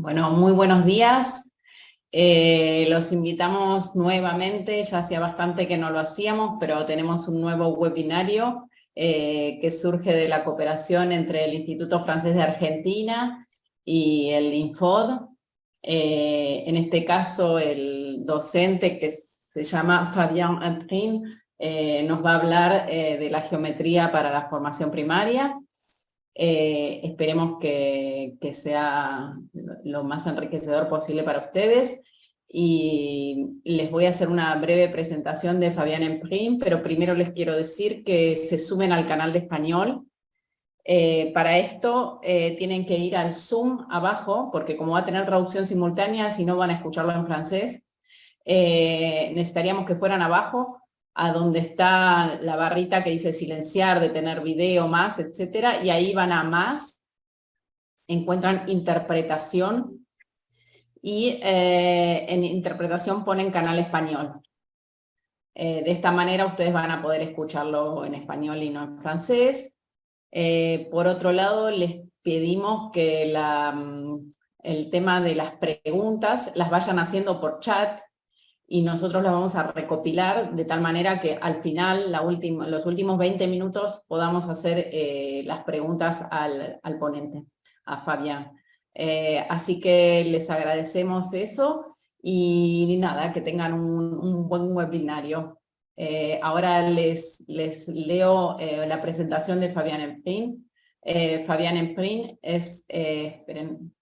Bueno, muy buenos días. Eh, los invitamos nuevamente, ya hacía bastante que no lo hacíamos, pero tenemos un nuevo webinario eh, que surge de la cooperación entre el Instituto Francés de Argentina y el INFOD. Eh, en este caso, el docente que se llama Fabien Emprin nos va a hablar de la geometría para la formación primaria. Eh, esperemos que, sea lo más enriquecedor posible para ustedes. Y les voy a hacer una breve presentación de Fabián Emprim, pero primero les quiero decir que se suben al canal de español. Eh, para esto eh, tienen que ir al Zoom abajo, porque como va a tener traducción simultánea, si no van a escucharlo en francés, necesitaríamos que fueran abajo a donde está la barrita que dice silenciar, detener video, más, etcétera, y ahí van a más, encuentran interpretación, y eh, en interpretación ponen canal español. Eh, de esta manera ustedes van a poder escucharlo en español y no en francés. Eh, por otro lado, les pedimos que mm, el tema de las preguntas las vayan haciendo por chat, y nosotros las vamos a recopilar de tal manera que al final, la los últimos 20 minutos, podamos hacer eh, las preguntas al, ponente, a Fabián. Eh, así que les agradecemos eso y nada, que tengan un, buen webinario. Eh, ahora les, les leo la presentación de Fabián Emprin. Fabián Emprin es, esperen,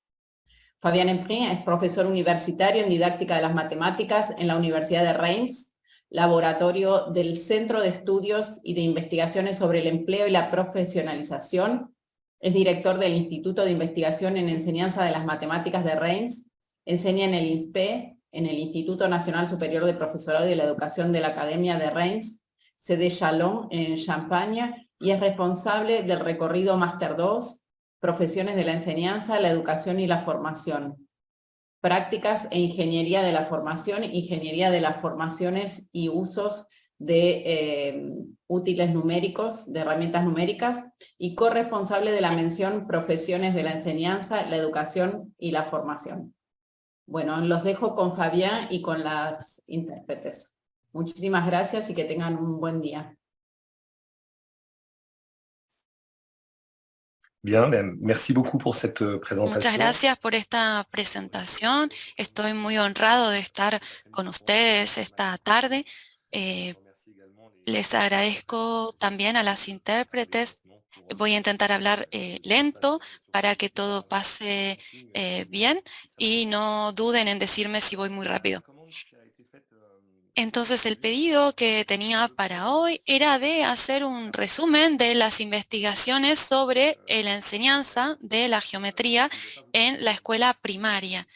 Fabián Emprin es profesor universitario en didáctica de las matemáticas en la Universidad de Reims, laboratorio del Centro de Estudios y de Investigaciones sobre el Empleo y la Profesionalización. Es director del Instituto de Investigación en Enseñanza de las Matemáticas de Reims. Enseña en el INSPE, en el Instituto Nacional Superior de Profesorado y de la Educación de la Academia de Reims, sede Chalon en Champaña, y es responsable del recorrido Máster 2 profesiones de la enseñanza, la educación y la formación. Prácticas e ingeniería de la formación, ingeniería de las formaciones y usos de eh, útiles numéricos, de herramientas numéricas, y corresponsable de la mención profesiones de la enseñanza, la educación y la formación. Bueno, los dejo con Fabián y con las intérpretes. Muchísimas gracias y que tengan un buen día. Bien, merci beaucoup pour cette euh, Muchas gracias por esta presentación. Estoy muy honrado de estar con ustedes esta tarde. Eh, les agradezco también a las intérpretes. Voy a intentar hablar eh, lento para que todo pase eh, bien y no duden en decirme si voy muy rápido. Entonces el pedido que tenía para hoy era de hacer un resumen de las investigaciones sobre eh, la enseñanza de la geometría en la escuela primaria.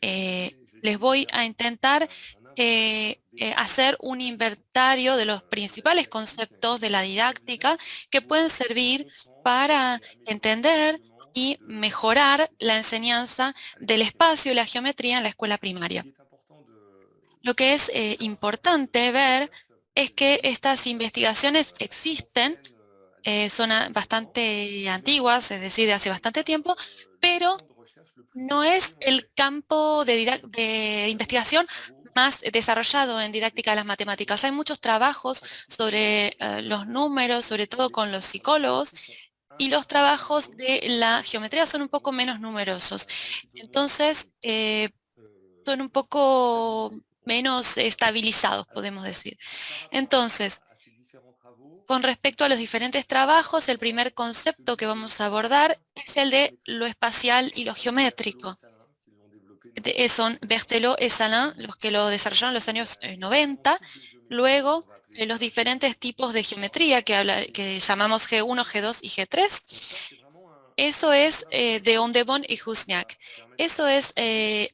Eh, les voy a intentar eh, hacer un inventario de los principales conceptos de la didáctica que pueden servir para entender y mejorar la enseñanza del espacio y la geometría en la escuela primaria. Lo que es eh, importante ver es que estas investigaciones existen, eh, son bastante antiguas, es decir, de hace bastante tiempo, pero no es el campo de, investigación más desarrollado en didáctica de las matemáticas. Hay muchos trabajos sobre eh, los números, sobre todo con los psicólogos, y los trabajos de la geometría son un poco menos numerosos. Entonces, son un poco menos estabilizados, podemos decir. Entonces, con respecto a los diferentes trabajos, el primer concepto que vamos a abordar es el de lo espacial y lo geométrico. Eh, son Berthelot y Salin los que lo desarrollaron en los años 90. Eh, Luego, eh, los diferentes tipos de geometría que, que llamamos G1, G2 y G3. Eso es de Ondebon y Husniak. Eso es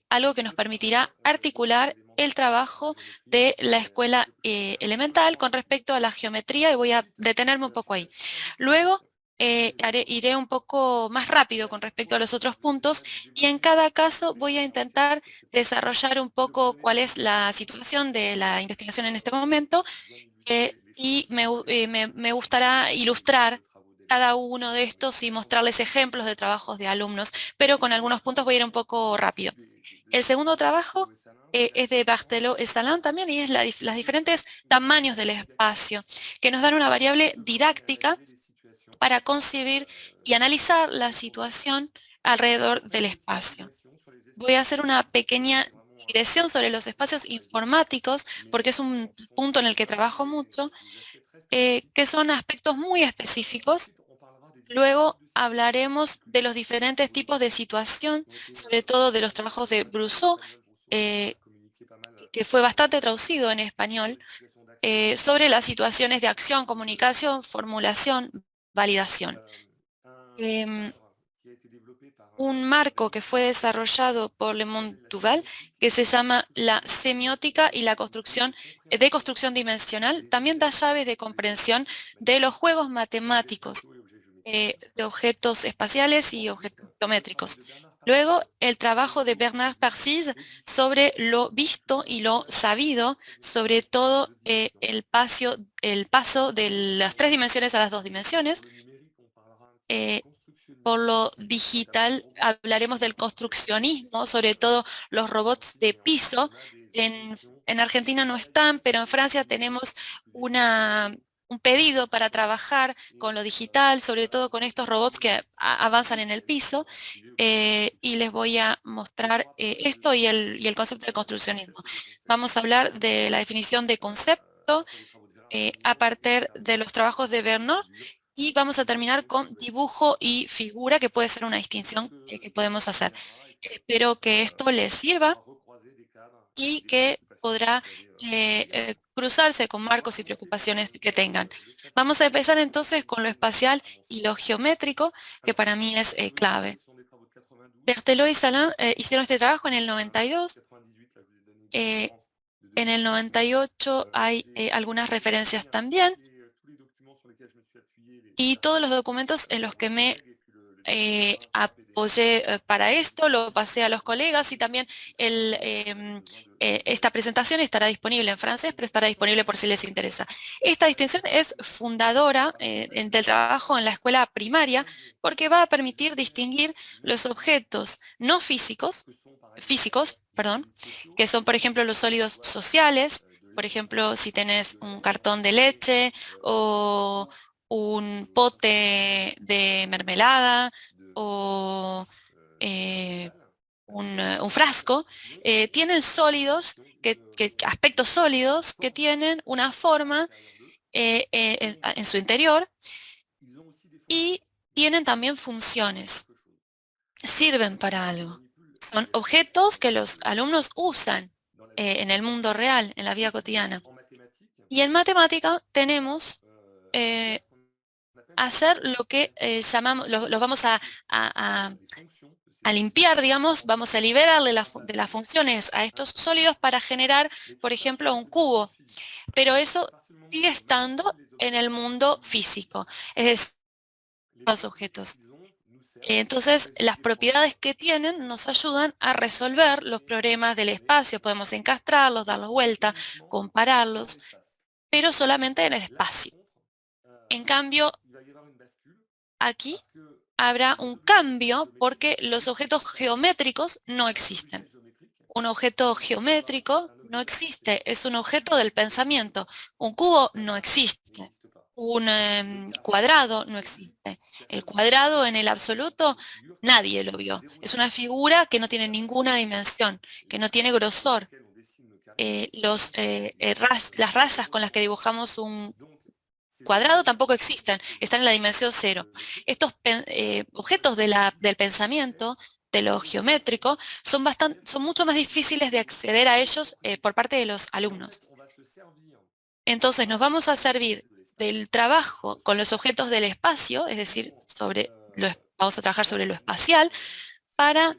algo que nos permitirá articular el trabajo de la escuela eh, elemental con respecto a la geometría y voy a detenerme un poco ahí. Luego eh, iré un poco más rápido con respecto a los otros puntos y en cada caso voy a intentar desarrollar un poco cuál es la situación de la investigación en este momento eh, y me, gustará ilustrar cada uno de estos y mostrarles ejemplos de trabajos de alumnos, pero con algunos puntos voy a ir un poco rápido. El segundo trabajo eh, es de Barthelot et también y es la, los diferentes tamaños del espacio, que nos dan una variable didáctica para concebir y analizar la situación alrededor del espacio. Voy a hacer una pequeña digresión sobre los espacios informáticos, porque es un punto en el que trabajo mucho, eh, que son aspectos muy específicos. Luego hablaremos de los diferentes tipos de situación, sobre todo de los trabajos de Brousseau, eh, que fue bastante traducido en español, eh, sobre las situaciones de acción, comunicación, formulación, validación. Em, un marco que fue desarrollado por Le Monde Duval, que se llama la semiótica y la construcción de construcción dimensional, también da llaves de comprensión de los juegos matemáticos eh, de objetos espaciales y objetos geométricos. Luego, el trabajo de Bernard Parsis sobre lo visto y lo sabido, sobre todo eh, el, paso, el paso de las tres dimensiones a las dos dimensiones. Eh, por lo digital hablaremos del construccionismo, sobre todo los robots de piso. En Argentina no están, pero en Francia tenemos una un pedido para trabajar con lo digital, sobre todo con estos robots que avanzan en el piso, eh, y les voy a mostrar eh, esto y el, y el, concepto de construccionismo. Vamos a hablar de la definición de concepto eh, a partir de los trabajos de Bernard y vamos a terminar con dibujo y figura, que puede ser una distinción que podemos hacer. Espero que esto les sirva y que podrá eh, eh, cruzarse con marcos y preocupaciones que tengan. Vamos a empezar entonces con lo espacial y lo geométrico, que para mí es eh, clave. Berthelot y Salin hicieron este trabajo en el 92. en el 98 hay algunas referencias también. Y todos los documentos en los que me apoyé eh, para esto, lo pasé a los colegas y también em, eh, esta presentación estará disponible en francés, pero estará disponible por si les interesa. Esta distinción es fundadora eh, del trabajo en la escuela primaria porque va a permitir distinguir los objetos no físicos, físicos, perdón, que son por ejemplo los sólidos sociales, por ejemplo si tenés un cartón de leche o un pote de mermelada o eh, un, frasco, eh, tienen sólidos, que, aspectos sólidos que tienen una forma eh, en, su interior y tienen también funciones, sirven para algo. Son objetos que los alumnos usan en el mundo real, en la vida cotidiana. Y en matemática tenemos hacer lo que eh, llamamos, los vamos a, limpiar, digamos, vamos a liberarle de las funciones a estos sólidos para generar, por ejemplo, un cubo. Pero eso sigue estando en el mundo físico, es decir, los objetos. Entonces, las propiedades que tienen nos ayudan a resolver los problemas del espacio. Podemos encastrarlos, darlos vuelta, compararlos, pero solamente en el espacio. En cambio, aquí habrá un cambio porque los objetos geométricos no existen. Un objeto geométrico no existe, es un objeto del pensamiento. Un cubo no existe. Un em, cuadrado no existe. El cuadrado en el absoluto nadie lo vio. Es una figura que no tiene ninguna dimensión, que no tiene grosor. Eh, los, eh, eh, las rayas con las que dibujamos un cuadrado tampoco existen, están en la dimensión cero. Estos eh, objetos del pensamiento, de lo geométrico, son, bastante, son mucho más difíciles de acceder a ellos eh, por parte de los alumnos. Entonces nos vamos a servir del trabajo con los objetos del espacio, es decir, sobre lo, vamos a trabajar sobre lo espacial, para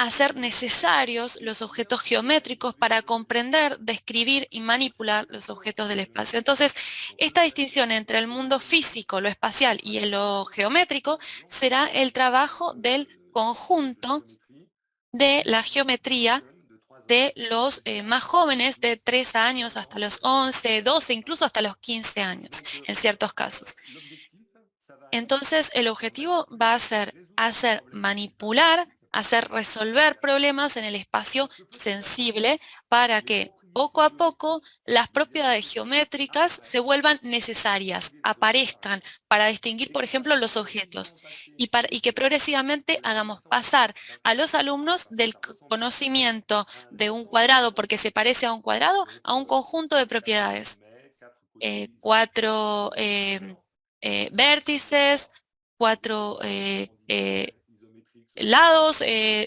hacer necesarios los objetos geométricos para comprender, describir y manipular los objetos del espacio. Entonces, esta distinción entre el mundo físico, lo espacial y lo geométrico será el trabajo del conjunto de la geometría de los eh, más jóvenes de 3 años hasta los 11, 12, incluso hasta los 15 años, en ciertos casos. Entonces, el objetivo va a ser hacer manipular, hacer resolver problemas en el espacio sensible para que poco a poco las propiedades geométricas se vuelvan necesarias, aparezcan para distinguir, por ejemplo, los objetos y, para, y que progresivamente hagamos pasar a los alumnos del conocimiento de un cuadrado porque se parece a un cuadrado a un conjunto de propiedades. Eh, cuatro eh, eh, vértices, cuatro lados,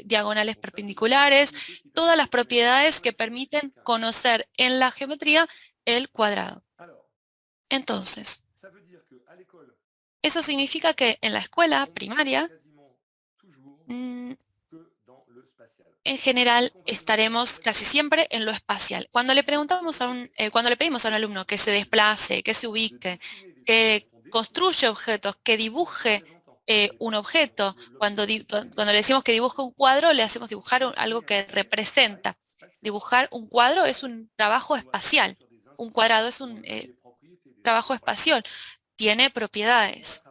diagonales perpendiculares, todas las propiedades que permiten conocer en la geometría el cuadrado. Entonces, eso significa que en la escuela primaria, mm, en general estaremos casi siempre en lo espacial. Cuando le preguntamos a un, eh, cuando le pedimos a un alumno que se desplace, que se ubique, que construye objetos, que dibuje eh, un objeto. Cuando, cuando le decimos que dibuje un cuadro, le hacemos dibujar algo que representa. Dibujar un cuadro es un trabajo espacial. Un cuadrado es un eh, trabajo espacial. Tiene propiedades.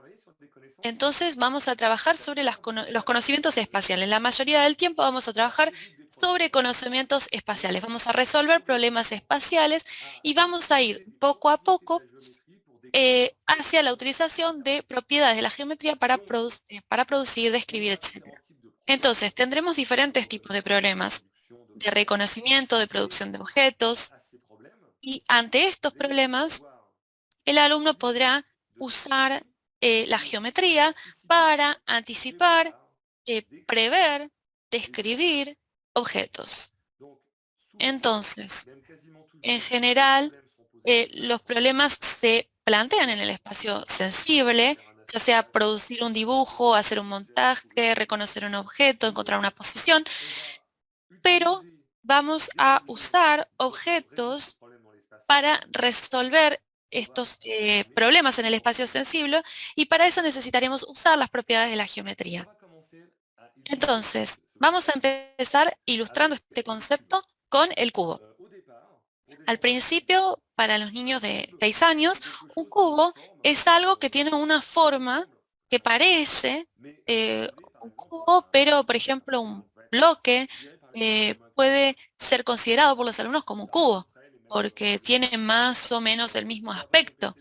Entonces vamos a trabajar sobre los conocimientos espaciales. La mayoría del tiempo vamos a trabajar sobre conocimientos espaciales. Vamos a resolver problemas espaciales y vamos a ir poco a poco eh, hacia la utilización de propiedades de la geometría para, eh, para producir, describir, etc. Entonces, tendremos diferentes tipos de problemas de reconocimiento, de producción de objetos, y ante estos problemas, el alumno podrá usar eh, la geometría para anticipar, prever, describir objetos. Entonces, en general, los problemas se plantean en el espacio sensible, ya sea producir un dibujo, hacer un montaje, reconocer un objeto, encontrar una posición, pero vamos a usar objetos para resolver estos eh, problemas en el espacio sensible y para eso necesitaremos usar las propiedades de la geometría. Entonces, vamos a empezar ilustrando este concepto con el cubo. Al principio, para los niños de 6 años, un cubo es algo que tiene una forma que parece eh, un cubo, pero por ejemplo un bloque eh, puede ser considerado por los alumnos como un cubo, porque tiene más o menos el mismo aspecto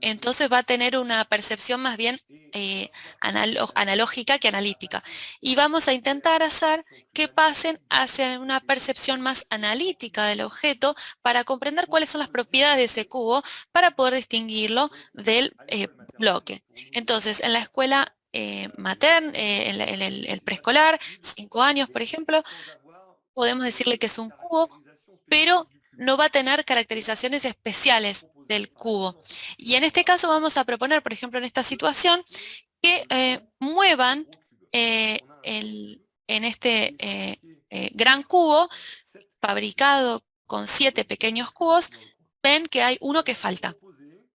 entonces va a tener una percepción más bien eh, analógica que analítica. Y vamos a intentar hacer que pasen hacia una percepción más analítica del objeto para comprender cuáles son las propiedades de ese cubo para poder distinguirlo del eh, bloque. Entonces, en la escuela eh, materna, en, el preescolar, cinco años, por ejemplo, podemos decirle que es un cubo, pero no va a tener caracterizaciones especiales del cubo. Y en este caso vamos a proponer, por ejemplo, en esta situación, que eh, muevan eh, en este eh, gran cubo fabricado con siete pequeños cubos, ven que hay uno que falta.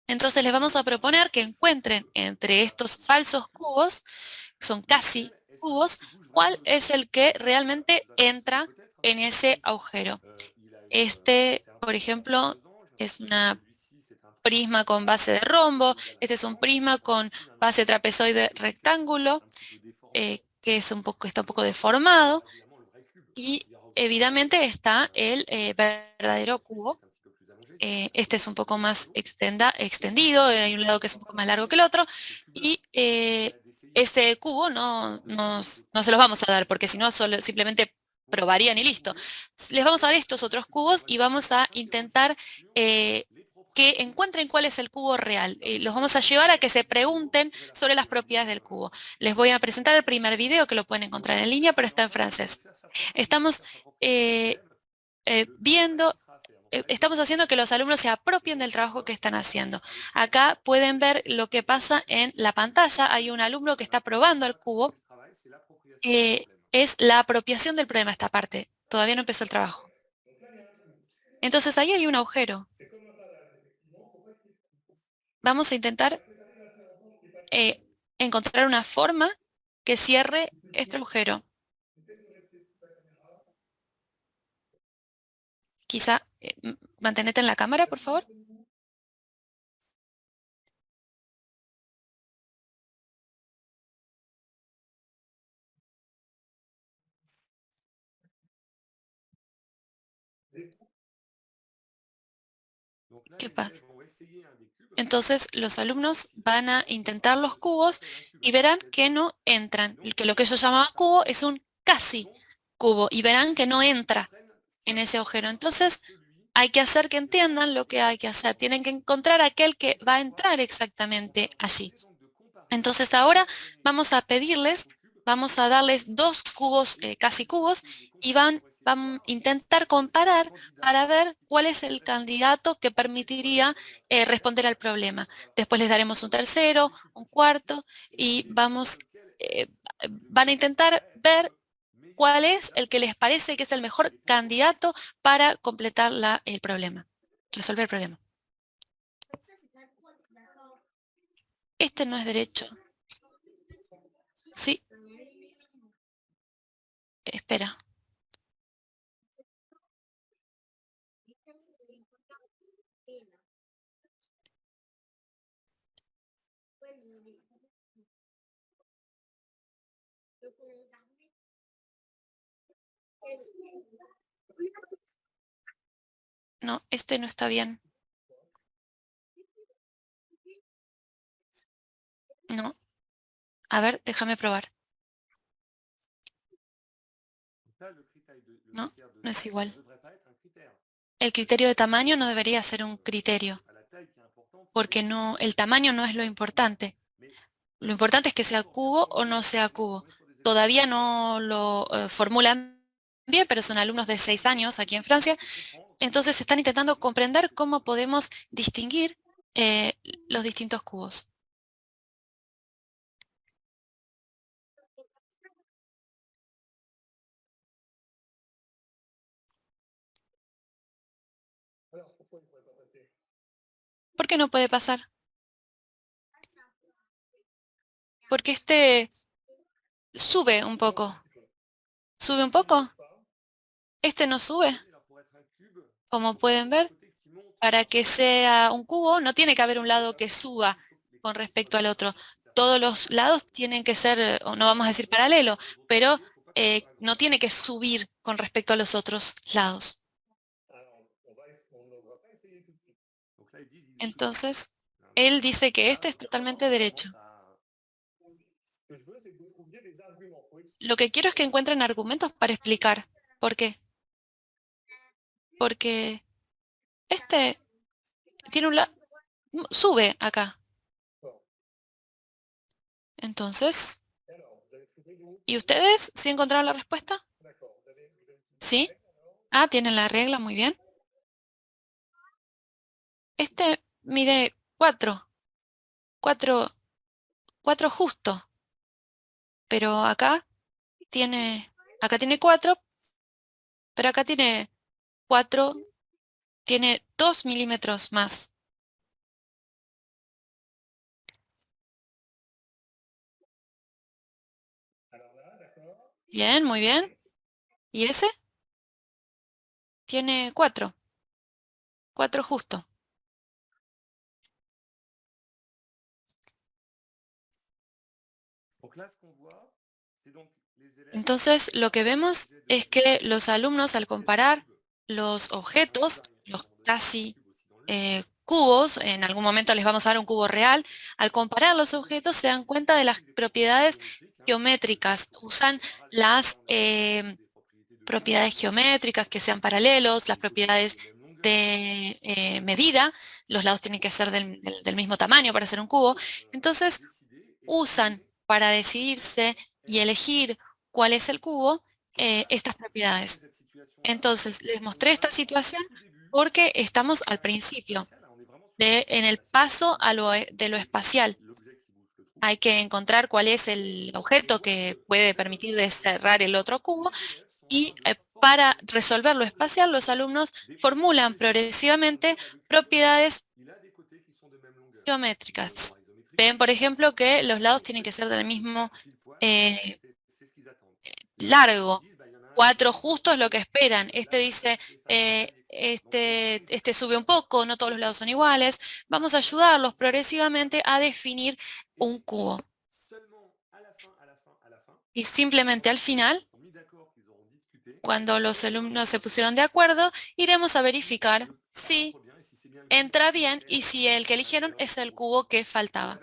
Entonces les vamos a proponer que encuentren entre estos falsos cubos, son casi cubos, cuál es el que realmente entra en ese agujero. Este, por ejemplo, es una prisma con base de rombo, este es un prisma con base trapezoide rectángulo, eh, que es un poco, está un poco deformado, y evidentemente está el eh, verdadero cubo. Eh, este es un poco más extendido, hay un lado que es un poco más largo que el otro, y este cubo no, no, se los vamos a dar, porque si no simplemente probarían y listo. Les vamos a dar estos otros cubos y vamos a intentar que encuentren cuál es el cubo real. Eh, los vamos a llevar a que se pregunten sobre las propiedades del cubo. Les voy a presentar el primer video que lo pueden encontrar en línea, pero está en francés. Estamos eh, eh, viendo, estamos haciendo que los alumnos se apropien del trabajo que están haciendo. Acá pueden ver lo que pasa en la pantalla. Hay un alumno que está probando el cubo. Es la apropiación del problema esta parte. Todavía no empezó el trabajo. Entonces ahí hay un agujero vamos a intentar eh, encontrar una forma que cierre este agujero. Quizá, eh, mantenete en la cámara, por favor. ¿Qué pasa? Entonces los alumnos van a intentar los cubos y verán que no entran. Que lo que ellos llamaban cubo es un casi cubo y verán que no entra en ese agujero. Entonces hay que hacer que entiendan lo que hay que hacer. Tienen que encontrar aquel que va a entrar exactamente allí. Entonces ahora vamos a pedirles, vamos a darles dos cubos, eh, casi cubos, y van, van a intentar comparar para ver cuál es el candidato que permitiría eh, responder al problema. Después les daremos un tercero, un cuarto, y vamos, eh, van a intentar ver cuál es el que les parece que es el mejor candidato para completar la, el problema, resolver el problema. Este no es derecho. Sí. Espera. No, este no está bien. No. A ver, déjame probar. No, no es igual. El criterio de tamaño no debería ser un criterio, porque no, el tamaño no es lo importante. Lo importante es que sea cubo o no sea cubo. Todavía no lo eh, formulan bien, pero son alumnos de seis años aquí en Francia. Entonces están intentando comprender cómo podemos distinguir eh, los distintos cubos. ¿Por qué no puede pasar? Porque este sube un poco. ¿Sube un poco? Este no sube. Como pueden ver, para que sea un cubo no tiene que haber un lado que suba con respecto al otro. Todos los lados tienen que ser, no vamos a decir paralelo, pero eh, no tiene que subir con respecto a los otros lados. Entonces, él dice que este es totalmente derecho. Lo que quiero es que encuentren argumentos para explicar por qué. Porque este tiene un lado, sube acá. Entonces, ¿y ustedes sí encontraron la respuesta? ¿Sí? Ah, tienen la regla, muy bien. Este mide 4. 4, 4 justo. Pero acá tiene, acá tiene 4, pero acá tiene 4, tiene 2 milímetros más. Bien, muy bien. ¿Y ese? Tiene 4. 4 justo. Entonces, lo que vemos es que los alumnos al comparar los objetos, los casi eh, cubos, en algún momento les vamos a dar un cubo real, al comparar los objetos se dan cuenta de las propiedades geométricas, usan las eh, propiedades geométricas que sean paralelos, las propiedades de eh, medida, los lados tienen que ser del, mismo tamaño para hacer un cubo, entonces usan para decidirse y elegir cuál es el cubo, estas propiedades. Entonces, les mostré esta situación porque estamos al principio, de, en el paso a lo, e, de lo espacial. Hay que encontrar cuál es el objeto que puede permitir cerrar el otro cubo y eh, para resolver lo espacial, los alumnos formulan progresivamente propiedades geométricas. Ven, por ejemplo, que los lados tienen que ser del mismo eh, largo. Cuatro justos lo que esperan. Este dice, eh, este, este sube un poco, no todos los lados son iguales. Vamos a ayudarlos progresivamente a definir un cubo. Y simplemente al final Cuando los alumnos se pusieron de acuerdo, iremos a verificar si entra bien y si el que eligieron es el cubo que faltaba.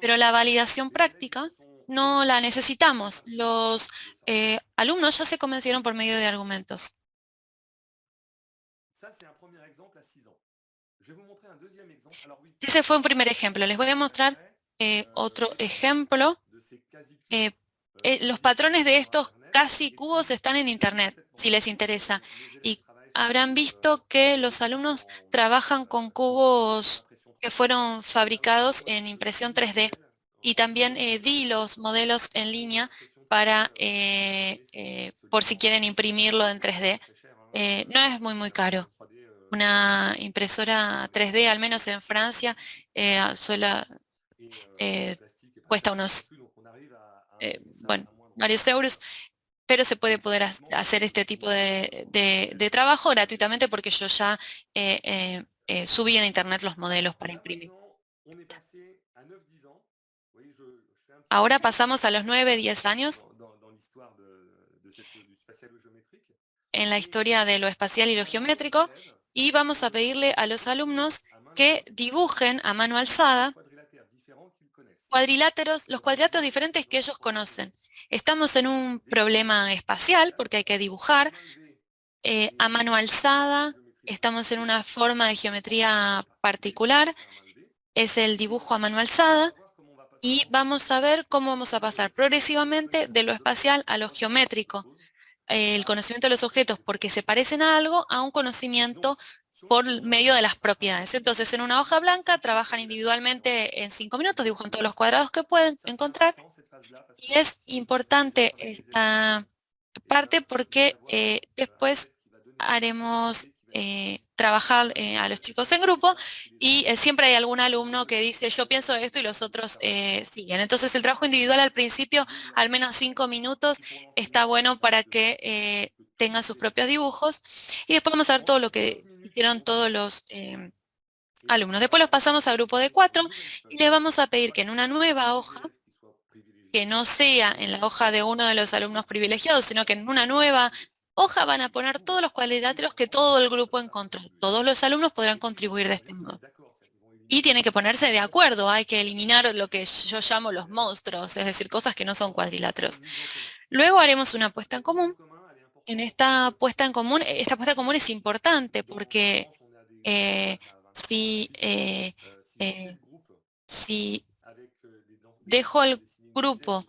Pero la validación práctica no la necesitamos. Los eh, alumnos ya se convencieron por medio de argumentos. Ese fue un primer ejemplo. Les voy a mostrar eh, otro ejemplo. Eh, los patrones de estos casi cubos están en internet, si les interesa. Y habrán visto que los alumnos trabajan con cubos que fueron fabricados en impresión 3D. Y también eh, di los modelos en línea para, eh, eh, por si quieren imprimirlo en 3D. no es muy, muy caro. Una impresora 3D, al menos en Francia, cuesta unos, bueno, varios euros pero se puede poder hacer este tipo de, trabajo gratuitamente porque yo ya subí en internet los modelos para imprimir. Ahora pasamos a los 9, 10 años. En la historia de lo espacial y lo geométrico. Y vamos a pedirle a los alumnos que dibujen a mano alzada cuadriláteros, los cuadriláteros diferentes que ellos conocen. Estamos en un problema espacial porque hay que dibujar eh, a mano alzada, estamos en una forma de geometría particular, es el dibujo a mano alzada, y vamos a ver cómo vamos a pasar progresivamente de lo espacial a lo geométrico. El conocimiento de los objetos porque se parecen a algo a un conocimiento por medio de las propiedades. Entonces, en una hoja blanca trabajan individualmente en cinco minutos, dibujan todos los cuadrados que pueden encontrar. Y es importante esta parte porque eh, después haremos eh, trabajar eh, a los chicos en grupo y eh, siempre hay algún alumno que dice yo pienso esto y los otros siguen. Entonces el trabajo individual al principio, al menos cinco minutos, está bueno para que tengan sus propios dibujos y después vamos a ver todo lo que hicieron todos los alumnos. Después los pasamos a grupo de cuatro y les vamos a pedir que en una nueva hoja que no sea en la hoja de uno de los alumnos privilegiados, sino que en una nueva hoja van a poner todos los cuadriláteros que todo el grupo encontró. Todos los alumnos podrán contribuir de este modo. Y tienen que ponerse de acuerdo, hay que eliminar lo que yo llamo los monstruos, es decir, cosas que no son cuadriláteros. Luego haremos una apuesta en común. En esta puesta en común, esta puesta en común es importante porque eh, si, eh, eh, si dejo el grupo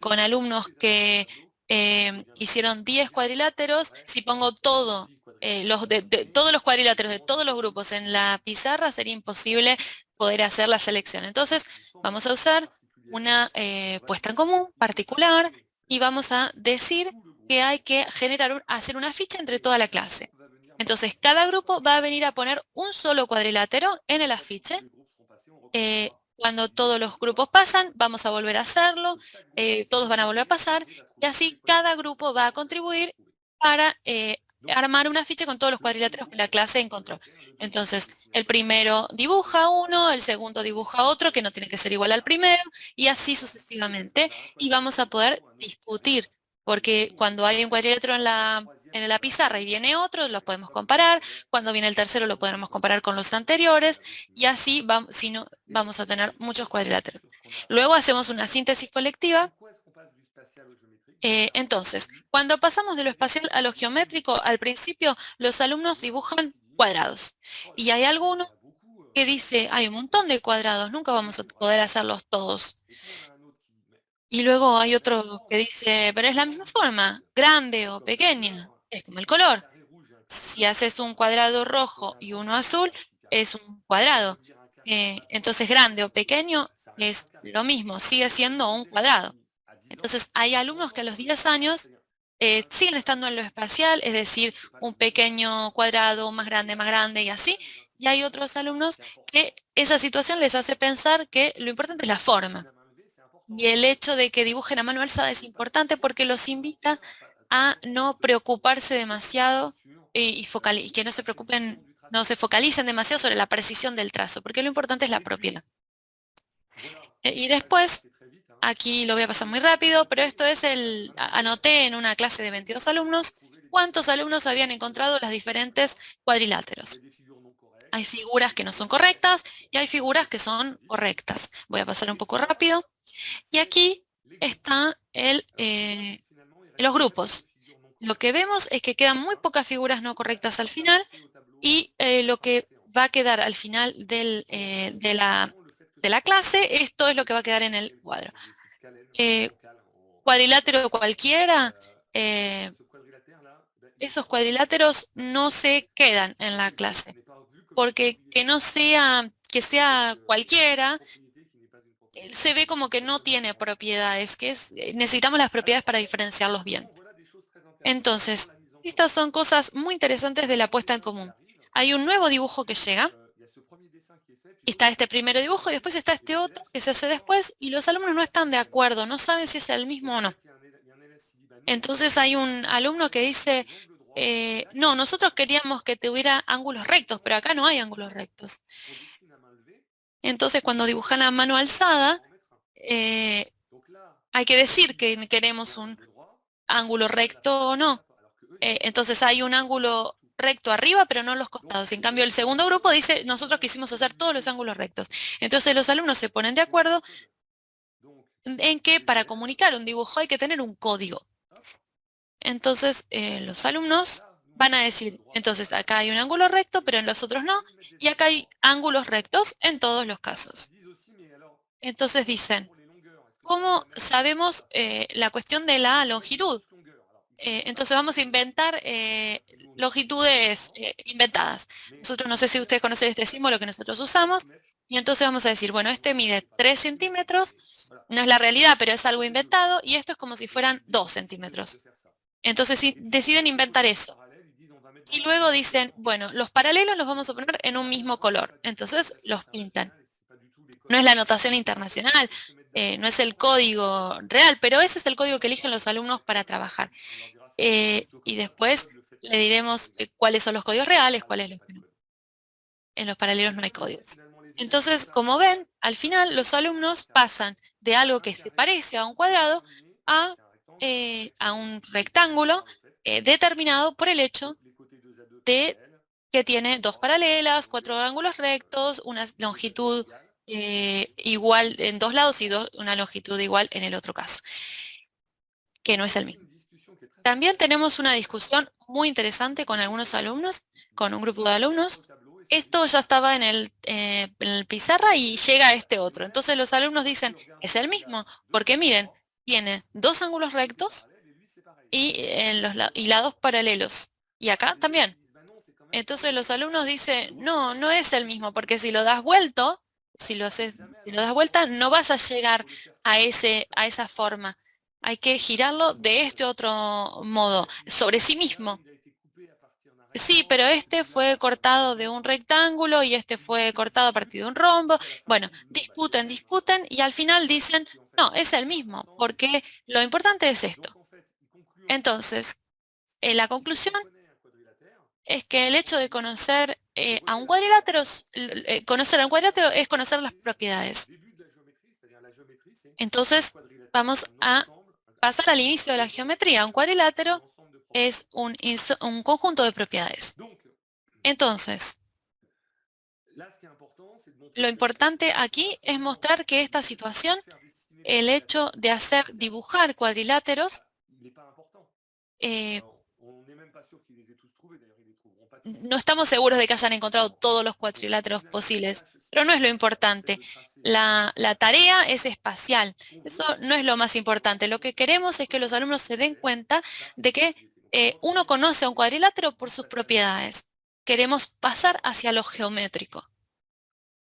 con alumnos que Em, hicieron 10 cuadriláteros, si pongo todo, eh, los de, todos los cuadriláteros de todos los grupos en la pizarra, sería imposible poder hacer la selección. Entonces, vamos a usar una eh, puesta en común particular y vamos a decir que hay que generar, hacer una ficha entre toda la clase. Entonces, cada grupo va a venir a poner un solo cuadrilátero en el afiche eh, cuando todos los grupos pasan, vamos a volver a hacerlo, eh, todos van a volver a pasar, y así cada grupo va a contribuir para eh, armar una ficha con todos los cuadriláteros que la clase encontró. Entonces, el primero dibuja uno, el segundo dibuja otro, que no tiene que ser igual al primero, y así sucesivamente, y vamos a poder discutir, porque cuando hay un cuadrilátero en la en la pizarra y viene otro, los podemos comparar. Cuando viene el tercero lo podemos comparar con los anteriores y así vamos, si no, vamos a tener muchos cuadriláteros. Luego hacemos una síntesis colectiva. Eh, entonces, cuando pasamos de lo espacial a lo geométrico, al principio los alumnos dibujan cuadrados. Y hay alguno que dice, hay un montón de cuadrados, nunca vamos a poder hacerlos todos. Y luego hay otro que dice, pero es la misma forma, grande o pequeña es como el color. Si haces un cuadrado rojo y uno azul, es un cuadrado. Eh, entonces, grande o pequeño es lo mismo, sigue siendo un cuadrado. Entonces, hay alumnos que a los 10 años eh, siguen estando en lo espacial, es decir, un pequeño cuadrado, más grande, más grande y así. Y hay otros alumnos que esa situación les hace pensar que lo importante es la forma. Y el hecho de que dibujen a mano alzada es importante porque los invita a no preocuparse demasiado y, que no se preocupen, no se focalicen demasiado sobre la precisión del trazo, porque lo importante es la propiedad. Eh, y después Aquí lo voy a pasar muy rápido, pero esto es el, anoté en una clase de 22 alumnos cuántos alumnos habían encontrado las diferentes cuadriláteros. Hay figuras que no son correctas y hay figuras que son correctas. Voy a pasar un poco rápido. Y aquí están eh, los grupos. Lo que vemos es que quedan muy pocas figuras no correctas al final y eh, lo que va a quedar al final eh, de, la, de, la, clase, esto es lo que va a quedar en el cuadro. cuadrilátero cualquiera, esos cuadriláteros no se quedan en la clase porque que no sea, que sea cualquiera, eh, se ve como que no tiene propiedades, que es, eh, necesitamos las propiedades para diferenciarlos bien. Entonces, estas son cosas muy interesantes de la puesta en común. Hay un nuevo dibujo que llega, está este primer dibujo y después está este otro que se hace después y los alumnos no están de acuerdo, no saben si es el mismo o no. Entonces hay un alumno que dice, eh, no, nosotros queríamos que tuviera ángulos rectos, pero acá no hay ángulos rectos. Entonces, cuando dibujan a mano alzada, eh, hay que decir que queremos un ángulo recto o no. Eh, entonces, hay un ángulo recto arriba, pero no los costados. En cambio, el segundo grupo dice, nosotros quisimos hacer todos los ángulos rectos. Entonces, los alumnos se ponen de acuerdo en que para comunicar un dibujo hay que tener un código. Entonces, eh, los alumnos van a decir, entonces acá hay un ángulo recto, pero en los otros no, y acá hay ángulos rectos en todos los casos. Entonces dicen, ¿cómo sabemos eh, la cuestión de la longitud? Eh, entonces vamos a inventar longitudes inventadas. Nosotros no sé si ustedes conocen este símbolo que nosotros usamos, y entonces vamos a decir, bueno, este mide 3 centímetros, no es la realidad, pero es algo inventado, y esto es como si fueran 2 centímetros. Entonces deciden inventar eso. Y luego dicen, bueno, los paralelos los vamos a poner en un mismo color. Entonces los pintan. No es la notación internacional, eh, no es el código real, pero ese es el código que eligen los alumnos para trabajar. Eh, y después le diremos eh, cuáles son los códigos reales, cuáles los que no. En los paralelos no hay códigos. Entonces, como ven, al final los alumnos pasan de algo que se parece a un cuadrado a a un rectángulo determinado por el hecho de que tiene dos paralelas, cuatro ángulos rectos, una longitud eh, igual en dos lados y una longitud igual en el otro caso, que no es el mismo. También tenemos una discusión muy interesante con algunos alumnos, con un grupo de alumnos. Esto ya estaba en el, el pizarra y llega este otro. Entonces los alumnos dicen, es el mismo, porque miren, tiene dos ángulos rectos y, en los lados paralelos. Y acá también. Entonces los alumnos dicen, no, no es el mismo, porque si lo das vuelto, si lo haces, si lo das vuelta, no vas a llegar a, ese, a esa forma. Hay que girarlo de este otro modo, sobre sí mismo. Sí, pero este fue cortado de un rectángulo y este fue cortado a partir de un rombo. Bueno, discuten, discuten y al final dicen, no, es el mismo, porque lo importante es esto. Entonces, eh, la conclusión es que el hecho de conocer eh, a un cuadrilátero, eh, conocer a un cuadrilátero es conocer las propiedades. Entonces, vamos a pasar al inicio de la geometría. Un cuadrilátero es un, un conjunto de propiedades. Entonces, lo importante aquí es mostrar que esta situación el hecho de hacer dibujar cuadriláteros eh, no estamos seguros de que hayan encontrado todos los cuadriláteros posibles, pero no es lo importante. La, tarea es espacial. Eso no es lo más importante. Lo que queremos es que los alumnos se den cuenta de que eh, uno conoce a un cuadrilátero por sus propiedades. Queremos pasar hacia lo geométrico.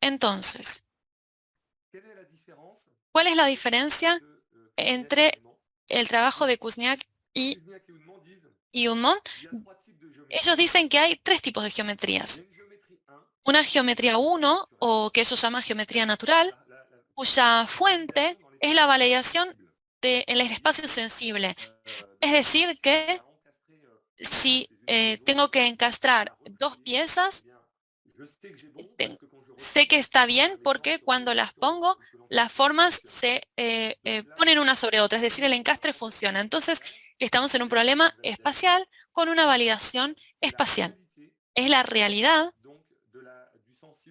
Entonces, ¿Cuál es la diferencia entre el trabajo de Kuzniak y, y Ellos dicen que hay tres tipos de geometrías. Una geometría 1, o que ellos llaman geometría natural, cuya fuente es la validación del espacio sensible. Es decir, que si eh, tengo que encastrar dos piezas, sé que está bien porque cuando las pongo, las formas se eh, eh, ponen una sobre otra, es decir, el encastre funciona. Entonces, estamos en un problema espacial con una validación espacial. Es la realidad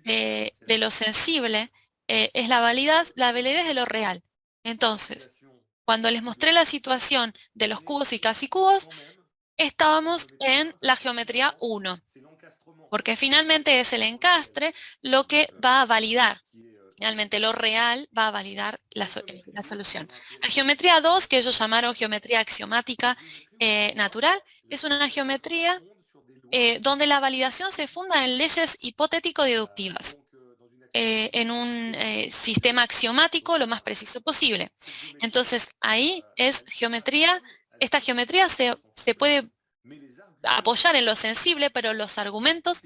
de, lo sensible, eh, es la validez, la validez de lo real. Entonces, cuando les mostré la situación de los cubos y casi cubos, estábamos en la geometría 1, porque finalmente es el encastre lo que va a validar. Finalmente lo real va a validar la, solución. La geometría 2, que ellos llamaron geometría axiomática eh, natural, es una geometría eh, donde la validación se funda en leyes hipotético-deductivas. Eh, en un sistema axiomático lo más preciso posible. Entonces, ahí es geometría, esta geometría se, se puede apoyar en lo sensible, pero los argumentos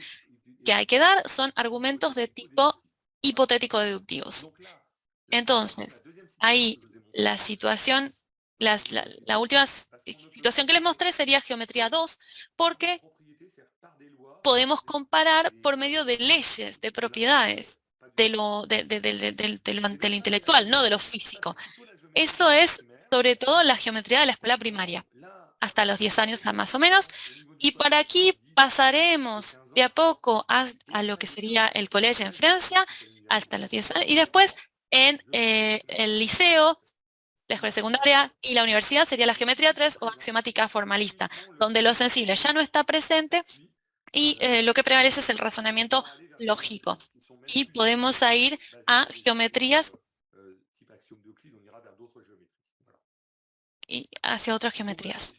que hay que dar son argumentos de tipo hipotético-deductivos. Entonces, ahí la situación, la, última situación que les mostré sería geometría 2, porque podemos comparar por medio de leyes, de propiedades, de lo, de, lo, intelectual, no de lo físico. Eso es sobre todo la geometría de la escuela primaria, hasta los 10 años más o menos, y para aquí pasaremos de a poco a, lo que sería el colegio en Francia, hasta los 10 años, y después en eh, el liceo, la escuela secundaria y la universidad sería la geometría 3 o axiomática formalista, donde lo sensible ya no está presente y eh, lo que prevalece es el razonamiento lógico. Y podemos ir a geometrías y hacia otras geometrías.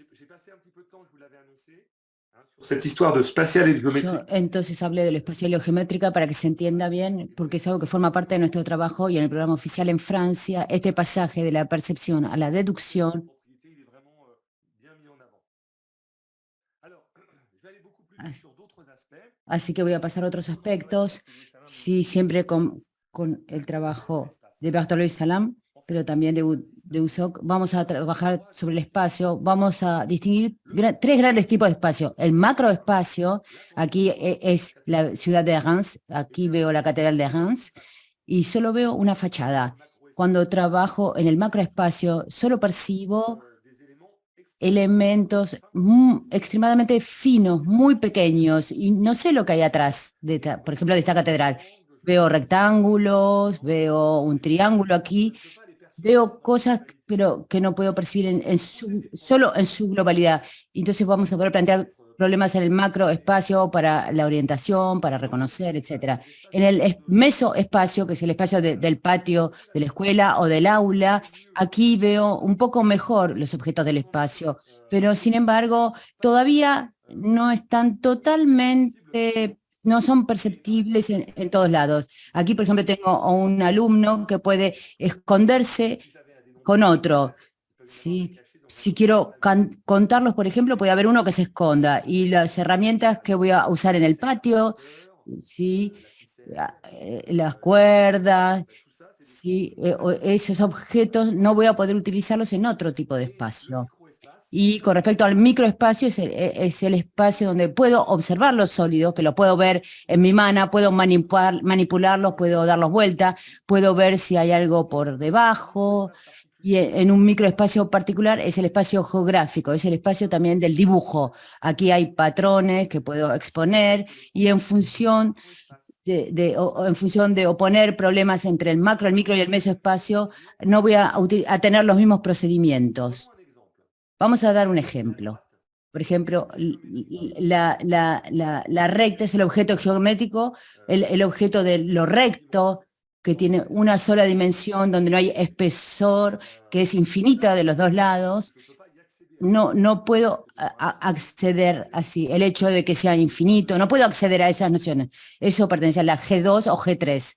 Entonces hablé de lo espacial y geométrica para que se entienda bien, porque es algo que forma parte de nuestro trabajo y en el programa oficial en Francia, este pasaje de la percepción a la deducción. Así que voy a pasar a otros aspectos, sí, siempre con, con el trabajo de Bartolomé Salam, pero también de, de USOC, vamos a trabajar sobre el espacio, vamos a distinguir tres grandes tipos de espacio. El macroespacio, aquí e, es la ciudad de Reims, aquí veo la catedral de Reims, y solo veo una fachada. Cuando trabajo en el macroespacio, solo percibo elementos extremadamente finos, muy pequeños, y no sé lo que hay atrás, de por ejemplo, de esta catedral. Veo rectángulos, veo un triángulo aquí, veo cosas pero que no puedo percibir solo en su globalidad. Entonces vamos a poder plantear problemas en el macroespacio para la orientación, para reconocer, etc. En el mesoespacio, que es el espacio del patio de la escuela o del aula, aquí veo un poco mejor los objetos del espacio, pero sin embargo todavía no están totalmente no son perceptibles en, todos lados. Aquí, por ejemplo, tengo un alumno que puede esconderse con otro. Si, si quiero contarlos, por ejemplo, puede haber uno que se esconda y las herramientas que voy a usar en el patio, ¿sí? Eh, las cuerdas, ¿sí? Eh, esos objetos no voy a poder utilizarlos en otro tipo de espacio. Y con respecto al microespacio, es el, e, es el, espacio donde puedo observar los sólidos, que lo puedo ver en mi mano, puedo manipular, manipularlos, puedo darlos vuelta, puedo ver si hay algo por debajo, y en un microespacio particular es el espacio geográfico, es el espacio también del dibujo. Aquí hay patrones que puedo exponer y en función de, en función de oponer problemas entre el macro, el micro y el mesoespacio, no voy a, tener los mismos procedimientos. Vamos a dar un ejemplo. Por ejemplo, la, recta es el objeto geométrico, el, el objeto de lo recto, que tiene una sola dimensión, donde no hay espesor, que es infinita de los dos lados, no, no puedo acceder así, el hecho de que sea infinito, no puedo acceder a esas nociones. Eso pertenece a la G2 o G3.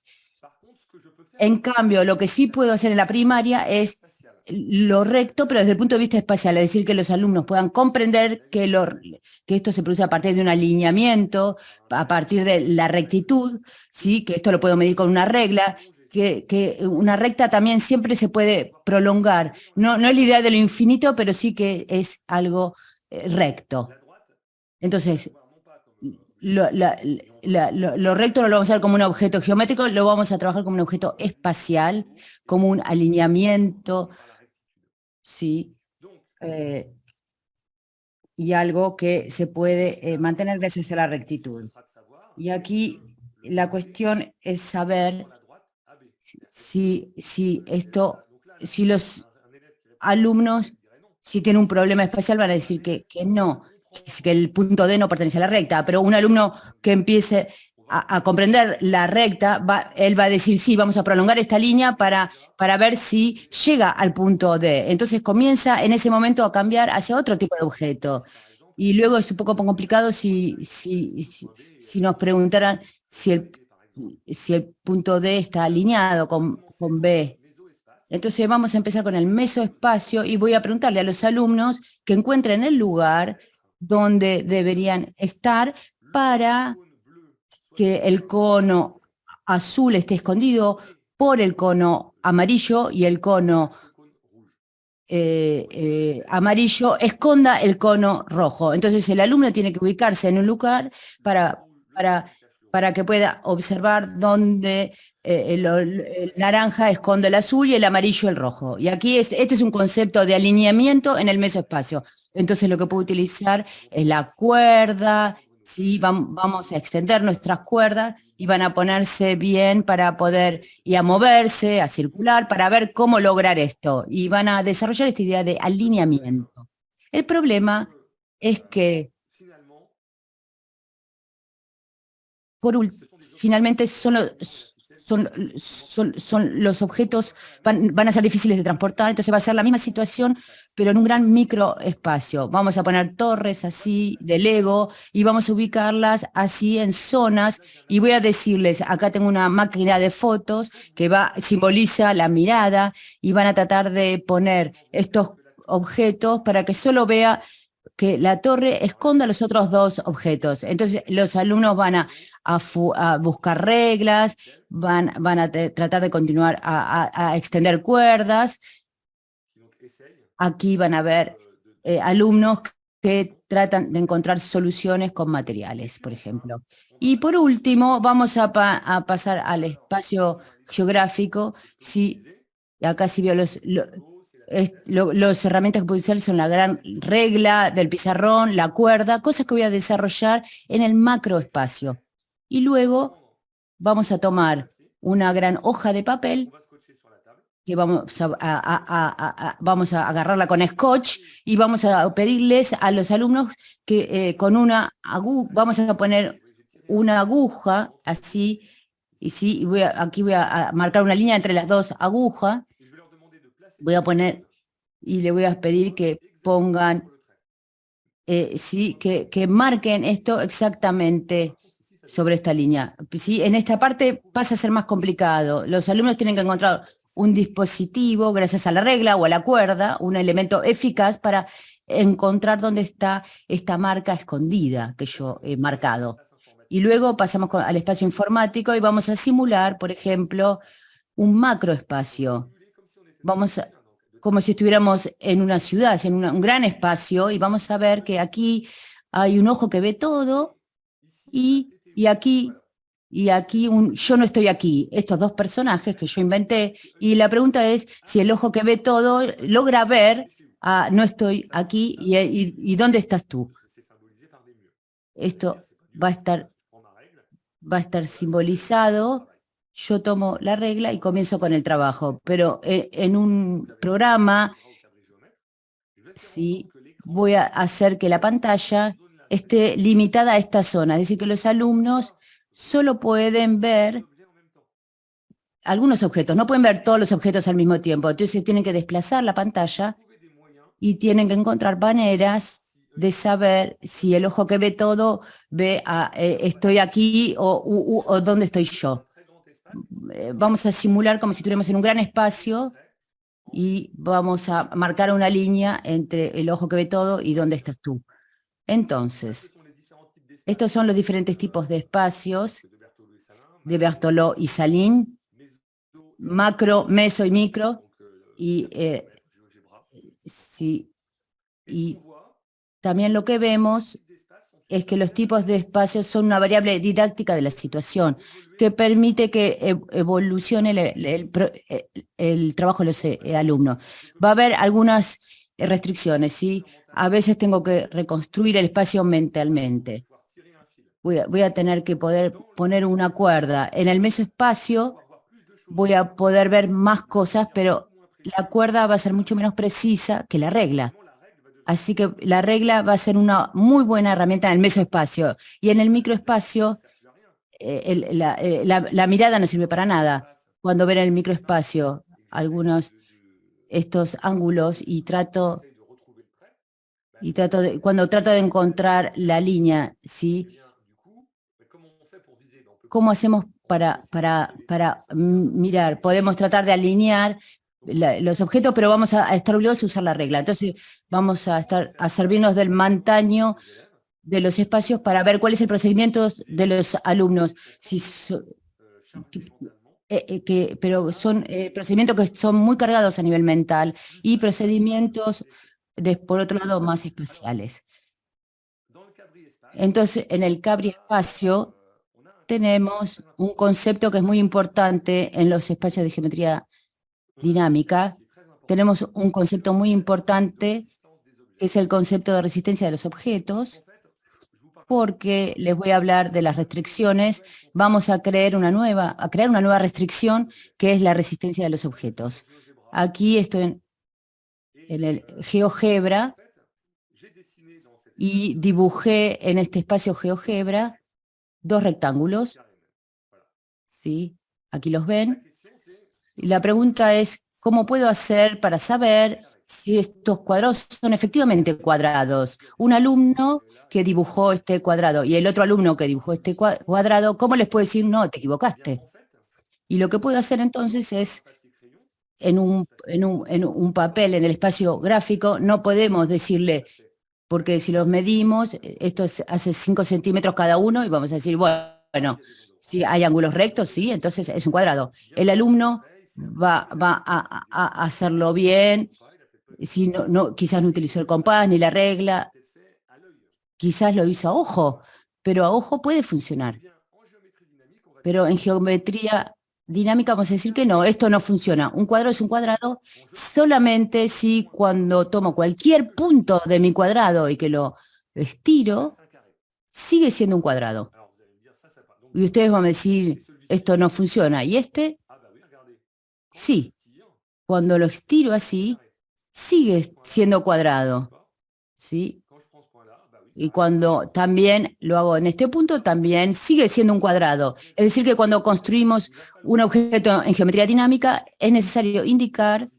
En cambio, lo que sí puedo hacer en la primaria es lo recto, pero desde el punto de vista espacial, es decir, que los alumnos puedan comprender que, lo, que esto se produce a partir de un alineamiento, a partir de la rectitud, ¿sí? que esto lo puedo medir con una regla, que, que, una recta también siempre se puede prolongar. No, no es la idea de lo infinito, pero sí que es algo eh, recto. Entonces, lo, lo, recto no lo vamos a ver como un objeto geométrico, lo vamos a trabajar como un objeto espacial, como un alineamiento, ¿sí? Eh, y algo que se puede eh, mantener gracias a la rectitud. Y aquí la cuestión es saber si, si esto, si los alumnos, si tienen un problema espacial, van a decir que, que no, que el punto D no pertenece a la recta, pero un alumno que empiece a, comprender la recta, va, él va a decir, sí, vamos a prolongar esta línea para, para ver si llega al punto D. Entonces comienza en ese momento a cambiar hacia otro tipo de objeto. Y luego es un poco complicado si, si, si, nos preguntaran si el, si el punto D está alineado con, con B. Entonces vamos a empezar con el mesoespacio y voy a preguntarle a los alumnos que encuentren el lugar donde deberían estar para que el cono azul esté escondido por el cono amarillo y el cono eh, eh, amarillo esconda el cono rojo. Entonces el alumno tiene que ubicarse en un lugar para, para, para que pueda observar dónde eh, el, naranja esconde el azul y el amarillo el rojo. Y aquí es, este es un concepto de alineamiento en el mesoespacio. Entonces lo que puedo utilizar es la cuerda, ¿sí? vamos a extender nuestras cuerdas y van a ponerse bien para poder, y a moverse, a circular, para ver cómo lograr esto. Y van a desarrollar esta idea de alineamiento. El problema es que, por finalmente son los, son, son, los objetos, van, van, a ser difíciles de transportar, entonces va a ser la misma situación, pero en un gran microespacio. Vamos a poner torres así de Lego y vamos a ubicarlas así en zonas y voy a decirles, acá tengo una máquina de fotos que va, simboliza la mirada y van a tratar de poner estos objetos para que solo vea que la torre esconda los otros dos objetos. Entonces los alumnos van a, buscar reglas, van, van a tratar de continuar a, extender cuerdas. Aquí van a ver eh, alumnos que tratan de encontrar soluciones con materiales, por ejemplo. Y por último, vamos a, pasar al espacio geográfico. Sí, acá sí veo los, los herramientas que puedo usar son la gran regla del pizarrón, la cuerda, cosas que voy a desarrollar en el macroespacio. Y luego vamos a tomar una gran hoja de papel que vamos a, vamos a agarrarla con scotch y vamos a pedirles a los alumnos que eh, con una aguja, vamos a poner una aguja así, y sí, voy aquí voy a marcar una línea entre las dos agujas, voy a poner y le voy a pedir que pongan, eh, sí, que, que marquen esto exactamente sobre esta línea. ¿sí? En esta parte pasa a ser más complicado. Los alumnos tienen que encontrar un dispositivo, gracias a la regla o a la cuerda, un elemento eficaz para encontrar dónde está esta marca escondida que yo he marcado. Y luego pasamos al espacio informático y vamos a simular, por ejemplo, un macroespacio. Vamos como si estuviéramos en una ciudad, en un gran espacio, y vamos a ver que aquí hay un ojo que ve todo, y y aquí, y aquí un, yo no estoy aquí, estos dos personajes que yo inventé, y la pregunta es si el ojo que ve todo logra ver, ah, no estoy aquí, y, ¿dónde estás tú? Esto va a estar, va a estar simbolizado, yo tomo la regla y comienzo con el trabajo, pero eh, en un programa, sí, voy a hacer que la pantalla esté limitada a esta zona, es decir, que los alumnos solo pueden ver algunos objetos, no pueden ver todos los objetos al mismo tiempo, entonces tienen que desplazar la pantalla y tienen que encontrar maneras de saber si el ojo que ve todo ve a, eh, estoy aquí o, o dónde estoy yo. Eh, vamos a simular como si estuviéramos en un gran espacio y vamos a marcar una línea entre el ojo que ve todo y dónde estás tú. Entonces, estos son los diferentes tipos de espacios de Bertoló y Salín, macro, meso y micro, y, eh, y también lo que vemos es que los tipos de espacios son una variable didáctica de la situación que permite que evolucione el, trabajo de los eh, alumnos. Va a haber algunas restricciones, ¿sí? A veces tengo que reconstruir el espacio mentalmente. Voy a, tener que poder poner una cuerda. En el mesoespacio voy a poder ver más cosas, pero la cuerda va a ser mucho menos precisa que la regla. Así que la regla va a ser una muy buena herramienta en el mesoespacio. Y en el microespacio, eh, eh, la, mirada no sirve para nada. Cuando ven el microespacio algunos estos ángulos y trato y trato de, cuando trato de encontrar la línea, ¿sí? ¿Cómo hacemos para, para, para mirar? Podemos tratar de alinear los objetos, pero vamos a, estar obligados a usar la regla. Entonces vamos a, estar, a servirnos del mantaño de los espacios para ver cuál es el procedimiento de los alumnos. Si eh, eh, que, pero son eh, procedimientos que son muy cargados a nivel mental y procedimientos, por otro lado, más espaciales. Entonces, en el Cabri espacio tenemos un concepto que es muy importante en los espacios de geometría dinámica, tenemos un concepto muy importante, que es el concepto de resistencia de los objetos, porque les voy a hablar de las restricciones. Vamos a crear una nueva, a crear una nueva restricción, que es la resistencia de los objetos. Aquí estoy en, en el GeoGebra y dibujé en este espacio GeoGebra dos rectángulos. ¿Sí? Aquí los ven. Y la pregunta es, ¿cómo puedo hacer para saber si estos cuadrados son efectivamente cuadrados? Un alumno que dibujó este cuadrado y el otro alumno que dibujó este cuadrado, ¿cómo les puedo decir, no, te equivocaste? Y lo que puedo hacer entonces es, en un, en un, en un papel, en el espacio gráfico, no podemos decirle, porque si los medimos, esto hace 5 centímetros cada uno y vamos a decir, bueno, si hay ángulos rectos, sí, entonces es un cuadrado. El alumno va, a, hacerlo bien, si no, quizás no utilizó el compás ni la regla, quizás lo hizo a ojo, pero a ojo puede funcionar. Pero en geometría dinámica vamos a decir que no, esto no funciona. Un cuadrado es un cuadrado solamente si cuando tomo cualquier punto de mi cuadrado y que lo estiro, sigue siendo un cuadrado. Y ustedes van a decir, esto no funciona. Y este Sí, cuando lo estiro así, sigue siendo cuadrado. ¿Sí? Y cuando también lo hago en este punto, también sigue siendo un cuadrado. Es decir, que cuando construimos un objeto en geometría dinámica, es necesario indicar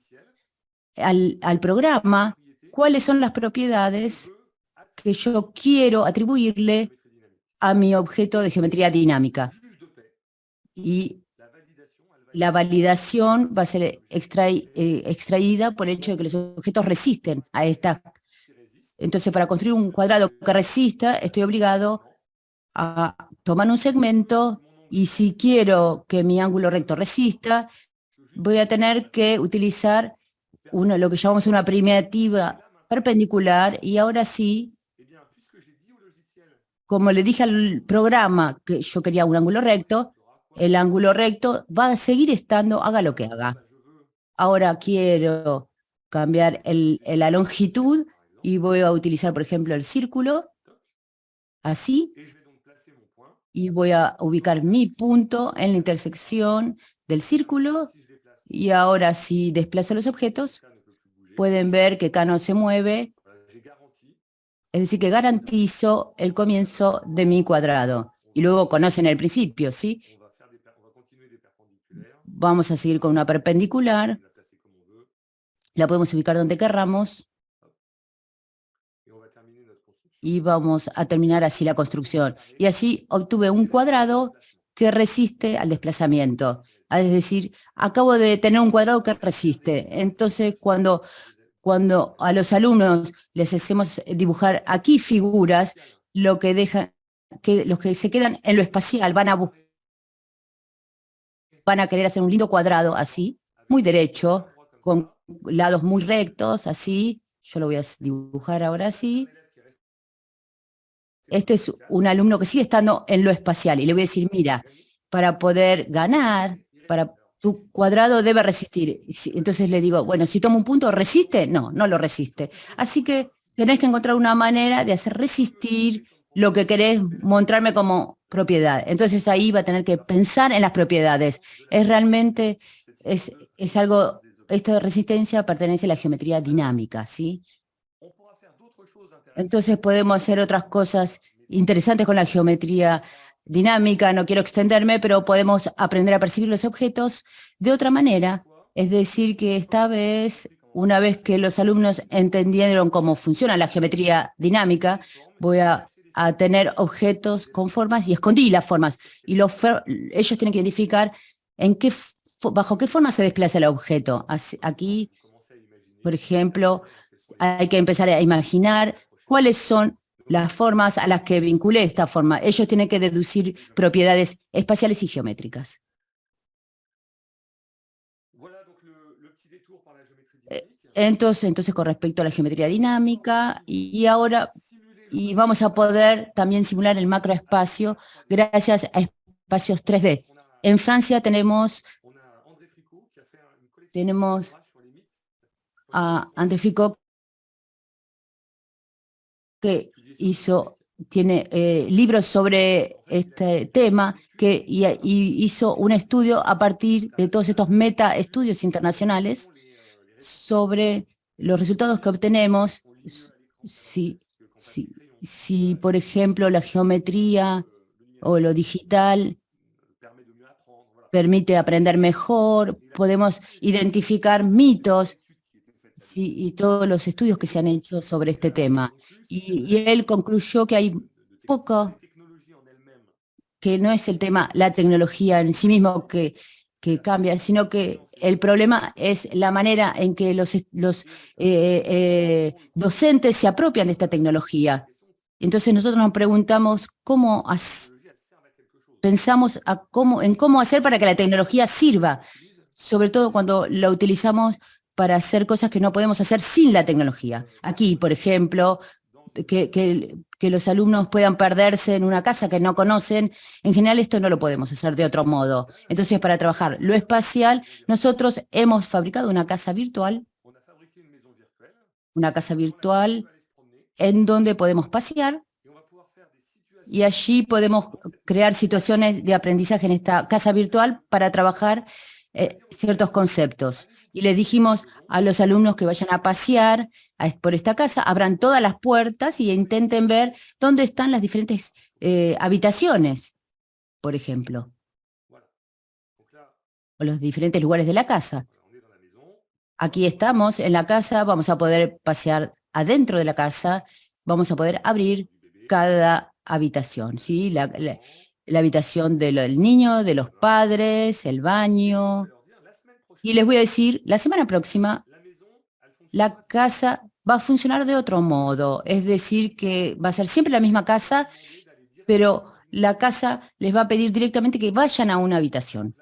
al, al programa cuáles son las propiedades que yo quiero atribuirle a mi objeto de geometría dinámica. Y la validación va a ser eh, extraída por el hecho de que los objetos resisten a esta. Entonces, para construir un cuadrado que resista, estoy obligado a tomar un segmento y si quiero que mi ángulo recto resista, voy a tener que utilizar uno, lo que llamamos una primitiva perpendicular y ahora sí, como le dije al programa que yo quería un ángulo recto, el ángulo recto va a seguir estando, haga lo que haga. Ahora quiero cambiar la longitud y voy a utilizar, por ejemplo, el círculo, así, y voy a ubicar mi punto en la intersección del círculo, y ahora si desplazo los objetos, pueden ver que acá no se mueve, es decir, que garantizo el comienzo de mi cuadrado. Y luego conocen el principio, ¿sí? Vamos a seguir con una perpendicular. La podemos ubicar donde querramos. Y vamos a terminar así la construcción. Y así obtuve un cuadrado que resiste al desplazamiento. Es decir, acabo de tener un cuadrado que resiste. Entonces, cuando, cuando a los alumnos les hacemos dibujar aquí figuras, lo que dejan, que los que se quedan en lo espacial van a buscar van a querer hacer un lindo cuadrado así, muy derecho, con lados muy rectos, así. Yo lo voy a dibujar ahora así. este es un alumno que sigue estando en lo espacial y le voy a decir, mira, para poder ganar, para tu cuadrado debe resistir. Entonces le digo, bueno, si tomo un punto, ¿resiste? No, no lo resiste. Así que tenés que encontrar una manera de hacer resistir lo que querés mostrarme como propiedad. Entonces ahí va a tener que pensar en las propiedades. Es realmente, es, es algo, esta resistencia pertenece a la geometría dinámica, ¿sí? Entonces podemos hacer otras cosas interesantes con la geometría dinámica, no quiero extenderme, pero podemos aprender a percibir los objetos de otra manera. Es decir, que esta vez, una vez que los alumnos entendieron cómo funciona la geometría dinámica, voy a, tener objetos con formas y escondí las formas. Y los, ellos tienen que identificar en qué, bajo qué forma se desplaza el objeto. Aquí, por ejemplo, hay que empezar a imaginar cuáles son las formas a las que vinculé esta forma. Ellos tienen que deducir propiedades espaciales y geométricas. Eh, entonces, entonces, con respecto a la geometría dinámica, y, ahora y vamos a poder también simular el macroespacio gracias a espacios 3D. En Francia tenemos, tenemos a André Ficot, que hizo, tiene eh, libros sobre este tema que, y, hizo un estudio a partir de todos estos meta estudios internacionales sobre los resultados que obtenemos. Si, si, si, por ejemplo, la geometría o lo digital permite aprender mejor, podemos identificar mitos y todos los estudios que se han hecho sobre este tema. Y, él concluyó que hay poco, que no es el tema, la tecnología en sí mismo que, que cambia, sino que el problema es la manera en que los, los eh, eh, docentes se apropian de esta tecnología. Entonces nosotros nos preguntamos cómo pensamos en cómo hacer para que la tecnología sirva, sobre todo cuando la utilizamos para hacer cosas que no podemos hacer sin la tecnología. Aquí, por ejemplo, que, los alumnos puedan perderse en una casa que no conocen, en general esto no lo podemos hacer de otro modo. Entonces, para trabajar lo espacial, nosotros hemos fabricado una casa virtual, una casa virtual en donde podemos pasear y allí podemos crear situaciones de aprendizaje en esta casa virtual para trabajar eh, ciertos conceptos y le dijimos a los alumnos que vayan a pasear por esta casa, abran todas las puertas y intenten ver dónde están las diferentes eh, habitaciones, por ejemplo, o los diferentes lugares de la casa. Aquí estamos en la casa, vamos a poder pasear adentro de la casa, vamos a poder abrir cada habitación, ¿sí? la, la habitación del niño, de los padres, el baño, y les voy a decir, la semana próxima, la casa va a funcionar de otro modo. Es decir, que va a ser siempre la misma casa, pero la casa les va a pedir directamente que vayan a una habitación.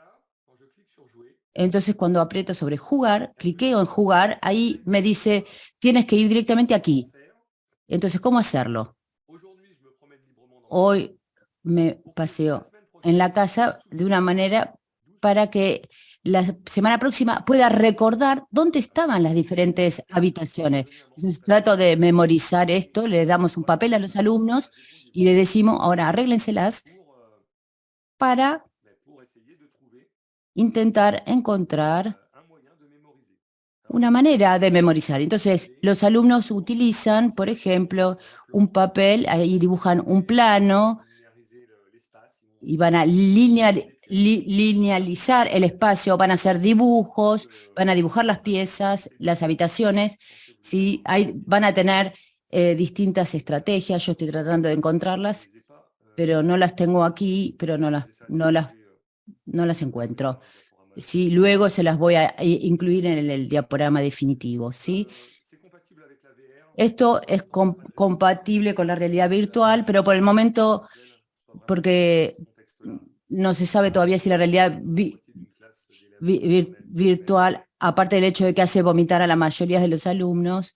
Entonces, cuando aprieto sobre jugar, cliqueo en jugar, ahí me dice, tienes que ir directamente aquí. Entonces, ¿cómo hacerlo? Hoy me paseo en la casa de una manera para que la semana próxima pueda recordar dónde estaban las diferentes habitaciones. Entonces, trato de memorizar esto, le damos un papel a los alumnos y le decimos, ahora arréglenselas para intentar encontrar una manera de memorizar. Entonces, los alumnos utilizan, por ejemplo, un papel, ahí dibujan un plano y van a linealizar el espacio, van a hacer dibujos, van a dibujar las piezas, las habitaciones, ¿sí? Hay, van a tener eh, distintas estrategias, yo estoy tratando de encontrarlas, pero no las tengo aquí, pero no las, no las, no las encuentro. ¿Sí? Luego se las voy a incluir en el, diaporama definitivo. ¿sí? Esto es compatible con la realidad virtual, pero por el momento, porque no se sabe todavía si la realidad virtual, aparte del hecho de que hace vomitar a la mayoría de los alumnos,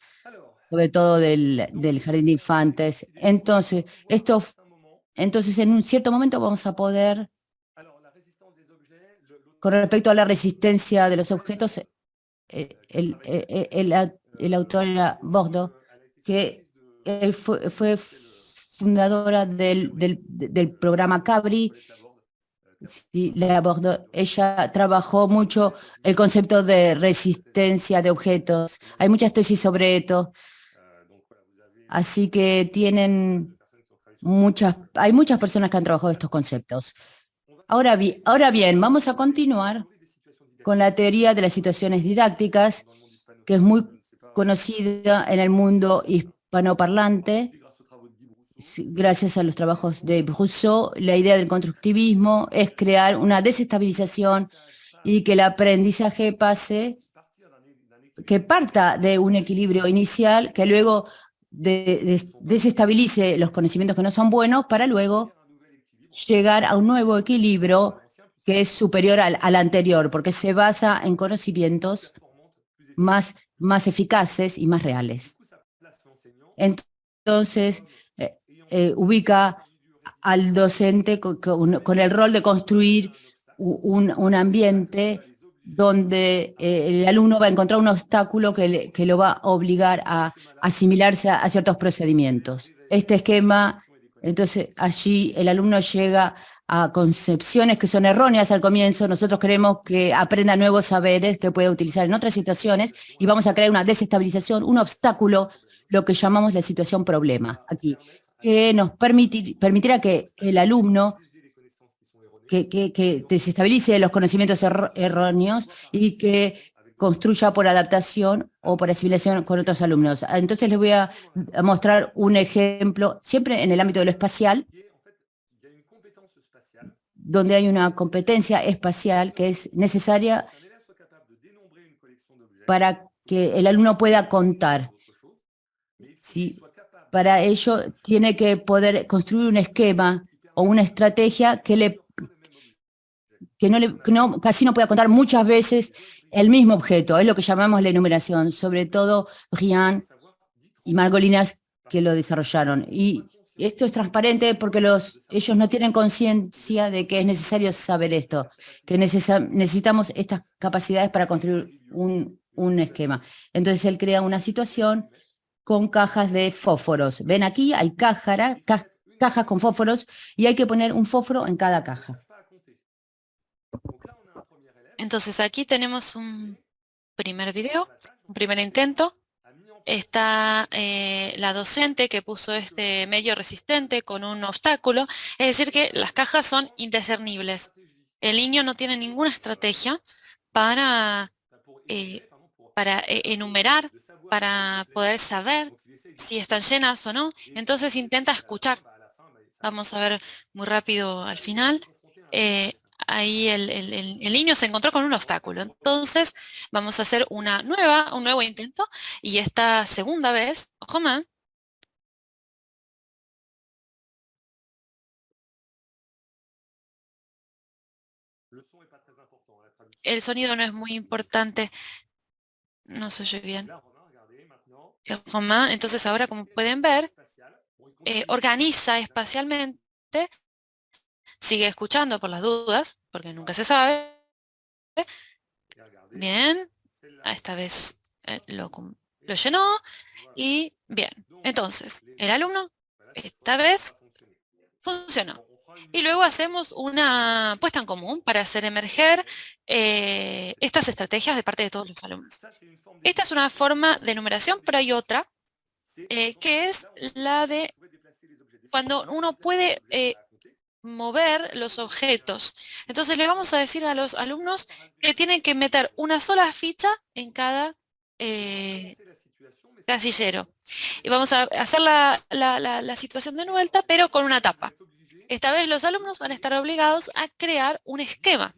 sobre todo del, del jardín de infantes. Entonces, esto, entonces en un cierto momento vamos a poder, con respecto a la resistencia de los objetos, eh, el, el, el, autor era Bordeaux, que fue, fundadora del, programa Cabri, ella trabajó mucho el concepto de resistencia de objetos. Hay muchas tesis sobre esto. Así que tienen muchas, hay muchas personas que han trabajado estos conceptos. Ahora, bien, vamos a continuar con la teoría de las situaciones didácticas, que es muy conocida en el mundo hispanoparlante, gracias a los trabajos de Rousseau, la idea del constructivismo es crear una desestabilización y que el aprendizaje pase, que parta de un equilibrio inicial, que luego de, de, desestabilice los conocimientos que no son buenos, para luego llegar a un nuevo equilibrio que es superior al, anterior, porque se basa en conocimientos más, más eficaces y más reales. Entonces, eh, ubica al docente con, con, el rol de construir un, un ambiente donde eh, el alumno va a encontrar un obstáculo que, que lo va a obligar a asimilarse a, ciertos procedimientos. Este esquema, entonces allí el alumno llega a concepciones que son erróneas al comienzo, nosotros queremos que aprenda nuevos saberes que pueda utilizar en otras situaciones y vamos a crear una desestabilización, un obstáculo, lo que llamamos la situación problema aquí que nos permitir, permitirá que el alumno que, desestabilice los conocimientos err erróneos y que construya por adaptación o por asimilación con otros alumnos. Entonces les voy a mostrar un ejemplo, siempre en el ámbito de lo espacial, donde hay una competencia espacial que es necesaria para que el alumno pueda contar. ¿sí? Para ello tiene que poder construir un esquema o una estrategia que, le, que, no le, no, casi no pueda contar muchas veces el mismo objeto. Es lo que llamamos la enumeración, sobre todo Brian y Margolinas que lo desarrollaron. Y esto es transparente porque los, ellos no tienen conciencia de que es necesario saber esto, que necesitamos estas capacidades para construir un, esquema. Entonces él crea una situación con cajas de fósforos. Ven aquí, hay cájara, ca cajas con fósforos y hay que poner un fósforo en cada caja. Entonces aquí tenemos un primer video, un primer intento. Está eh, la docente que puso este medio resistente con un obstáculo. Es decir que las cajas son indiscernibles. El niño no tiene ninguna estrategia para, eh, eh, enumerar para poder saber si están llenas o no. Entonces intenta escuchar. Vamos a ver muy rápido al final. Ahí el, niño se encontró con un obstáculo. Entonces vamos a hacer una nueva, un nuevo intento. Y esta segunda vez, ojo más, el sonido no es muy importante. No se oye bien. Romain, entonces ahora como pueden ver, eh, organiza espacialmente, sigue escuchando por las dudas, porque nunca se sabe. Bien, esta vez eh, lo, lo llenó y bien. Entonces, el alumno esta vez funcionó. Y luego hacemos una puesta en común para hacer emerger eh, estas estrategias de parte de todos los alumnos. Esta es una forma de numeración, pero hay otra, eh, que es la de cuando uno puede eh, mover los objetos. Entonces le vamos a decir a los alumnos que tienen que meter una sola ficha en cada eh, casillero. Y vamos a hacer la, la, situación de vuelta, pero con una tapa. Esta vez los alumnos van a estar obligados a crear un esquema.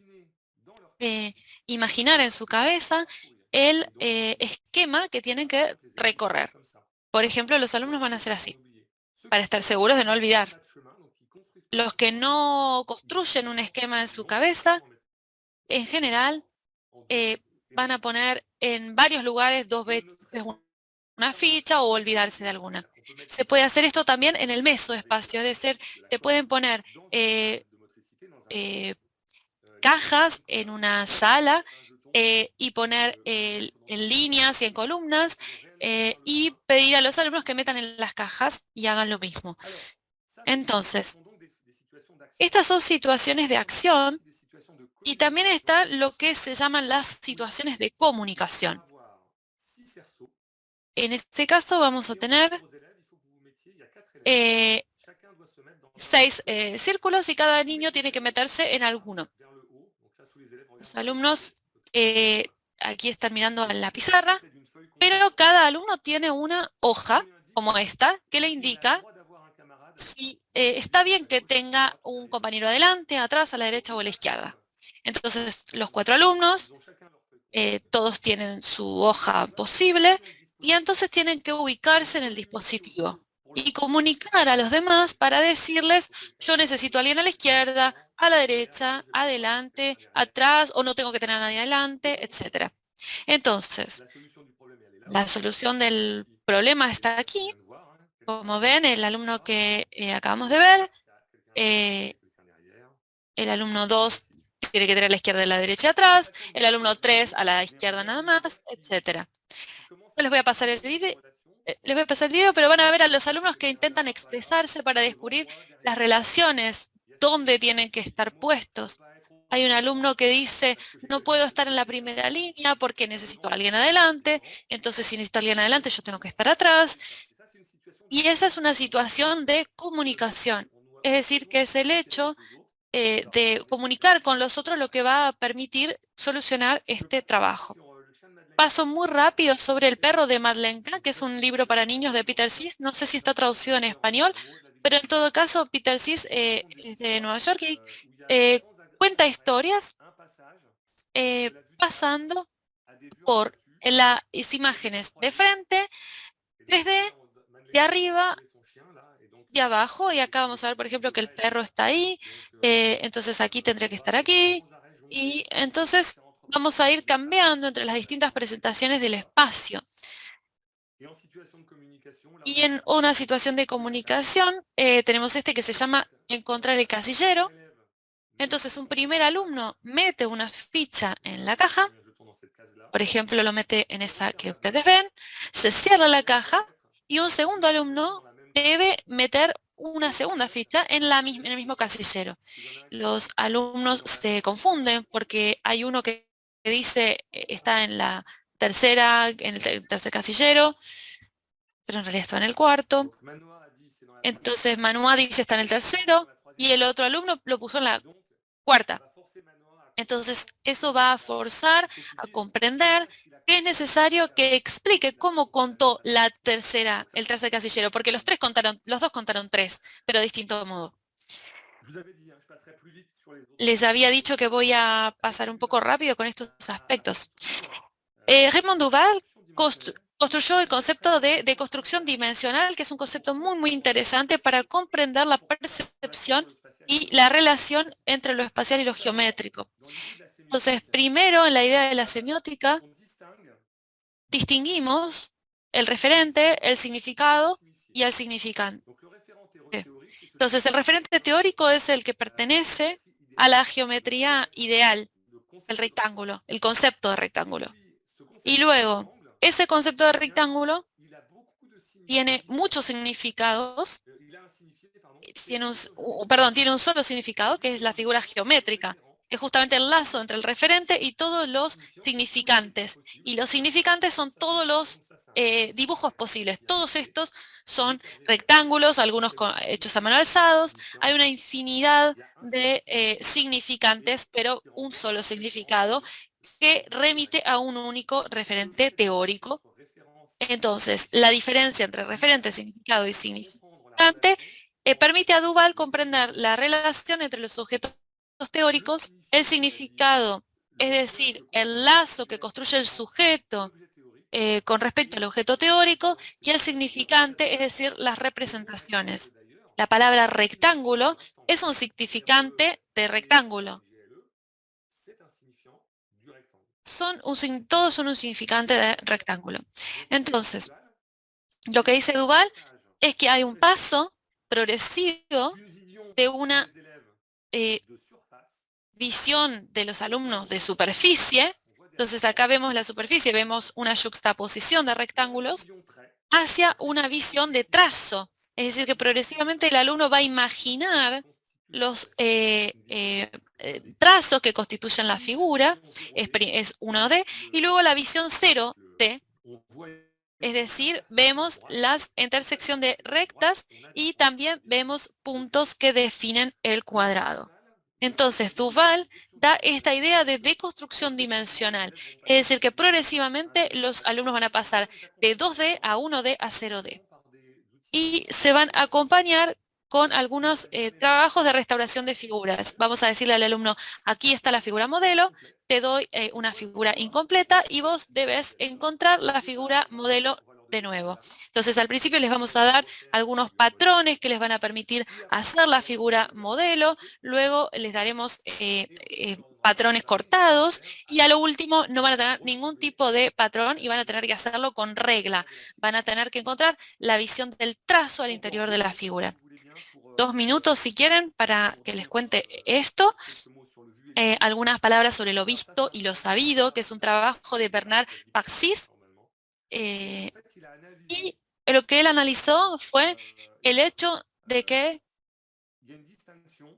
Eh, imaginar en su cabeza el eh, esquema que tienen que recorrer. Por ejemplo, los alumnos van a hacer así, para estar seguros de no olvidar. Los que no construyen un esquema en su cabeza, en general, eh, van a poner en varios lugares dos veces una ficha o olvidarse de alguna. Se puede hacer esto también en el mesoespacio, es decir, se pueden poner eh, eh, cajas en una sala y poner en líneas y en columnas y pedir a los alumnos que metan en las cajas y hagan lo mismo. Entonces, estas son situaciones de acción y también está lo que se llaman las situaciones de comunicación. En este caso vamos a tener eh, seis eh, círculos y cada niño tiene que meterse en alguno. Los alumnos eh, aquí están mirando en la pizarra, pero cada alumno tiene una hoja como esta que le indica si está bien que tenga un compañero adelante, atrás, a la derecha o a la izquierda. Entonces, los cuatro alumnos, todos tienen su hoja posible y entonces tienen que ubicarse en el dispositivo y comunicar a los demás para decirles, yo necesito a alguien a la izquierda, a la derecha, adelante, atrás, o no tengo que tener a nadie adelante, etc. Entonces, la solución del problema está aquí. Como ven, el alumno que eh, acabamos de ver, eh, el alumno 2 tiene que tener a la izquierda y a la derecha atrás, el alumno 3 a la izquierda nada más, etc. les voy a pasar el video eh, les voy a pasar el video, pero van a ver a los alumnos que intentan expresarse para descubrir las relaciones, dónde tienen que estar puestos. Hay un alumno que dice, no puedo estar en la primera línea porque necesito a alguien adelante, entonces si necesito alguien adelante yo tengo que estar atrás. Y esa es una situación de comunicación, es decir, que es el hecho eh, de comunicar con los otros lo que va a permitir solucionar este trabajo paso muy rápido sobre El perro de Madeleine que es un libro para niños de Peter Sis. No sé si está traducido en español, pero en todo caso Peter Sis eh, es de Nueva York y eh, cuenta historias pasando por las imágenes de frente, desde de arriba y abajo. Y acá vamos a ver, por ejemplo, que el perro está ahí. entonces aquí tendría que estar aquí. Y entonces vamos a ir cambiando entre las distintas presentaciones del espacio. Y en una situación de comunicación eh, tenemos este que se llama encontrar el casillero. Entonces un primer alumno mete una ficha en la caja, por ejemplo lo mete en esa que ustedes ven, se cierra la caja y un segundo alumno debe meter una segunda ficha en, la, el mismo casillero. Los alumnos se confunden porque hay uno que dice eh, está en la tercera, en el tercer casillero, pero en realidad está en el cuarto. Entonces Manua dice está en el tercero y el otro alumno lo puso en la cuarta. Entonces eso va a forzar a comprender es necesario que explique cómo contó la tercera, el tercer casillero, porque los tres contaron, los dos contaron tres, pero de distinto modo. Les había dicho que voy a pasar un poco rápido con estos aspectos. Eh, Raymond Duval construyó el concepto de, de, construcción dimensional, que es un concepto muy, muy interesante para comprender la percepción y la relación entre lo espacial y lo geométrico. Entonces, primero, en la idea de la semiótica, distinguimos el referente, el significado y el significante. Entonces, el referente teórico es el que pertenece a la geometría ideal, el rectángulo, el concepto de rectángulo. Y luego, ese concepto de rectángulo tiene muchos significados, tiene un, perdón, tiene un solo significado, que es la figura geométrica. Es justamente el lazo entre el referente y todos los significantes. Y los significantes son todos los eh, dibujos posibles. Todos estos son rectángulos, algunos hechos a mano alzados. Hay una infinidad de eh, significantes, pero un solo significado que remite a un único referente teórico. Entonces, la diferencia entre referente, significado y significante eh, permite a Duval comprender la relación entre los objetos teóricos, el significado, es decir, el lazo que construye el sujeto eh, con respecto al objeto teórico y el significante, es decir, las representaciones. La palabra rectángulo es un significante de rectángulo. Son un, todos son un significante de rectángulo. Entonces, Lo que dice Duval es que hay un paso progresivo de una eh, visión de los alumnos de superficie. Entonces acá vemos la superficie, vemos una juxtaposición de rectángulos hacia una visión de trazo. Es decir, que progresivamente el alumno va a imaginar los eh, eh, trazos que constituyen la figura, es, es 1D, y luego la visión 0D, es decir, vemos la intersección de rectas y también vemos puntos que definen el cuadrado. Entonces, Duval da esta idea de deconstrucción dimensional, es decir, que progresivamente los alumnos van a pasar de 2D a 1D a 0D. Y se van a acompañar con algunos eh, trabajos de restauración de figuras. Vamos a decirle al alumno, aquí está la figura modelo, te doy eh, una figura incompleta y vos debes encontrar la figura modelo de nuevo. Entonces, al principio les vamos a dar algunos patrones que les van a permitir hacer la figura modelo, luego les daremos eh, patrones cortados y a lo último no van a tener ningún tipo de patrón y van a tener que hacerlo con regla. Van a tener que encontrar la visión del trazo al interior de la figura dos minutos si quieren para que les cuente esto. Eh, algunas palabras sobre lo visto y lo sabido, que es un trabajo de Bernard Paxis. Eh, y lo que él analizó fue el hecho de que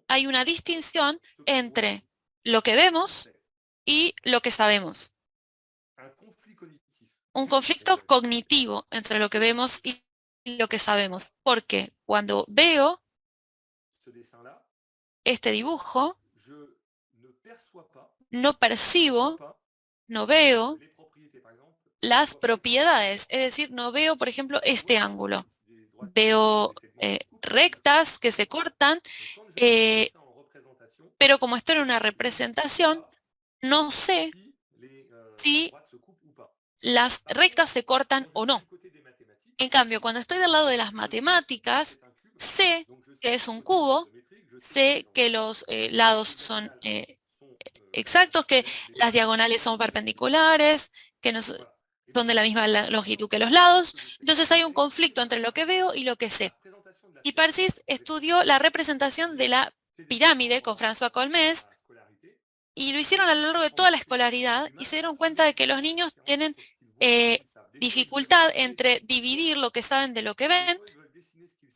hay una distinción entre lo que vemos y lo que sabemos. Un conflicto cognitivo entre lo que vemos y lo que sabemos. Porque cuando veo este dibujo, no percibo, no veo las propiedades, es decir, no veo, por ejemplo, este ángulo. Veo eh, rectas que se cortan, eh, pero como esto en una representación, no sé si las rectas se cortan o no. En cambio, cuando estoy del lado de las matemáticas, sé que es un cubo, sé que los eh, lados son exactos, que las diagonales son perpendiculares, que no son de la misma longitud que los lados. Entonces hay un conflicto entre lo que veo y lo que sé. Y Persis estudió la representación de la pirámide con François Colmés y lo hicieron a lo largo de toda la escolaridad y se dieron cuenta de que los niños tienen eh, dificultad entre dividir lo que saben de lo que ven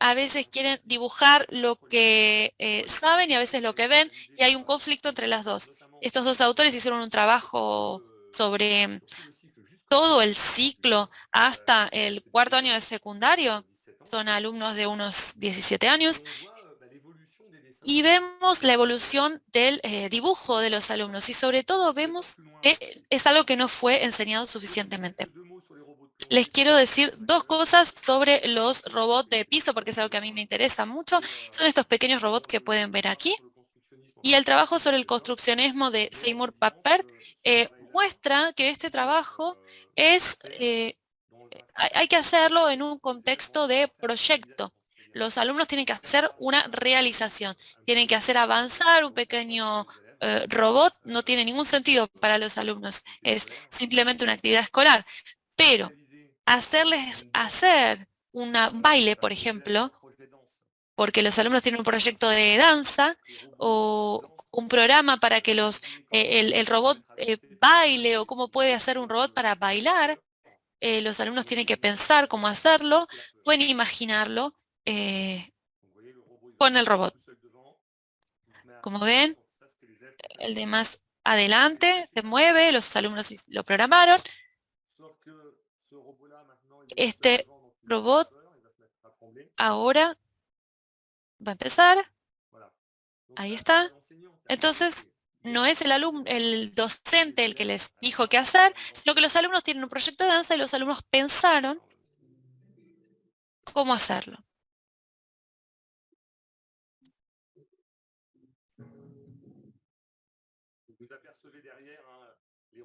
a veces quieren dibujar lo que eh, saben y a veces lo que ven, y hay un conflicto entre las dos. Estos dos autores hicieron un trabajo sobre todo el ciclo hasta el cuarto año de secundario, son alumnos de unos 17 años, y vemos la evolución del eh, dibujo de los alumnos, y sobre todo vemos que es algo que no fue enseñado suficientemente les quiero decir dos cosas sobre los robots de piso, porque es algo que a mí me interesa mucho. Son estos pequeños robots que pueden ver aquí. Y el trabajo sobre el construccionismo de Seymour Papert eh, muestra que este trabajo es, eh, hay que hacerlo en un contexto de proyecto. Los alumnos tienen que hacer una realización, tienen que hacer avanzar un pequeño eh, robot, no tiene ningún sentido para los alumnos, es simplemente una actividad escolar. Pero hacerles hacer un baile, por ejemplo, porque los alumnos tienen un proyecto de danza o un programa para que los, eh, el, robot eh, baile o cómo puede hacer un robot para bailar. Eh, los alumnos tienen que pensar cómo hacerlo, pueden imaginarlo con el robot. Como ven, el de más adelante se mueve, los alumnos lo programaron, este robot ahora va a empezar. Ahí está. Entonces, no es el, alumno, el docente el que les dijo qué hacer, sino que los alumnos tienen un proyecto de danza y los alumnos pensaron cómo hacerlo.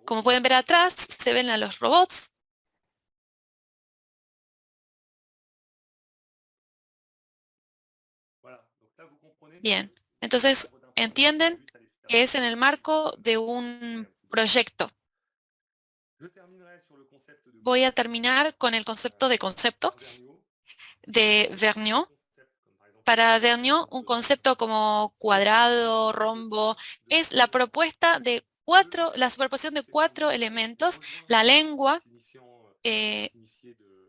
Como pueden ver atrás, se ven a los robots Bien, entonces entienden que es en el marco de un proyecto. Voy a terminar con el concepto de concepto de Vergniaud. Para Vergniaud, un concepto como cuadrado, rombo, es la propuesta de cuatro, la superposición de cuatro elementos, la lengua, eh,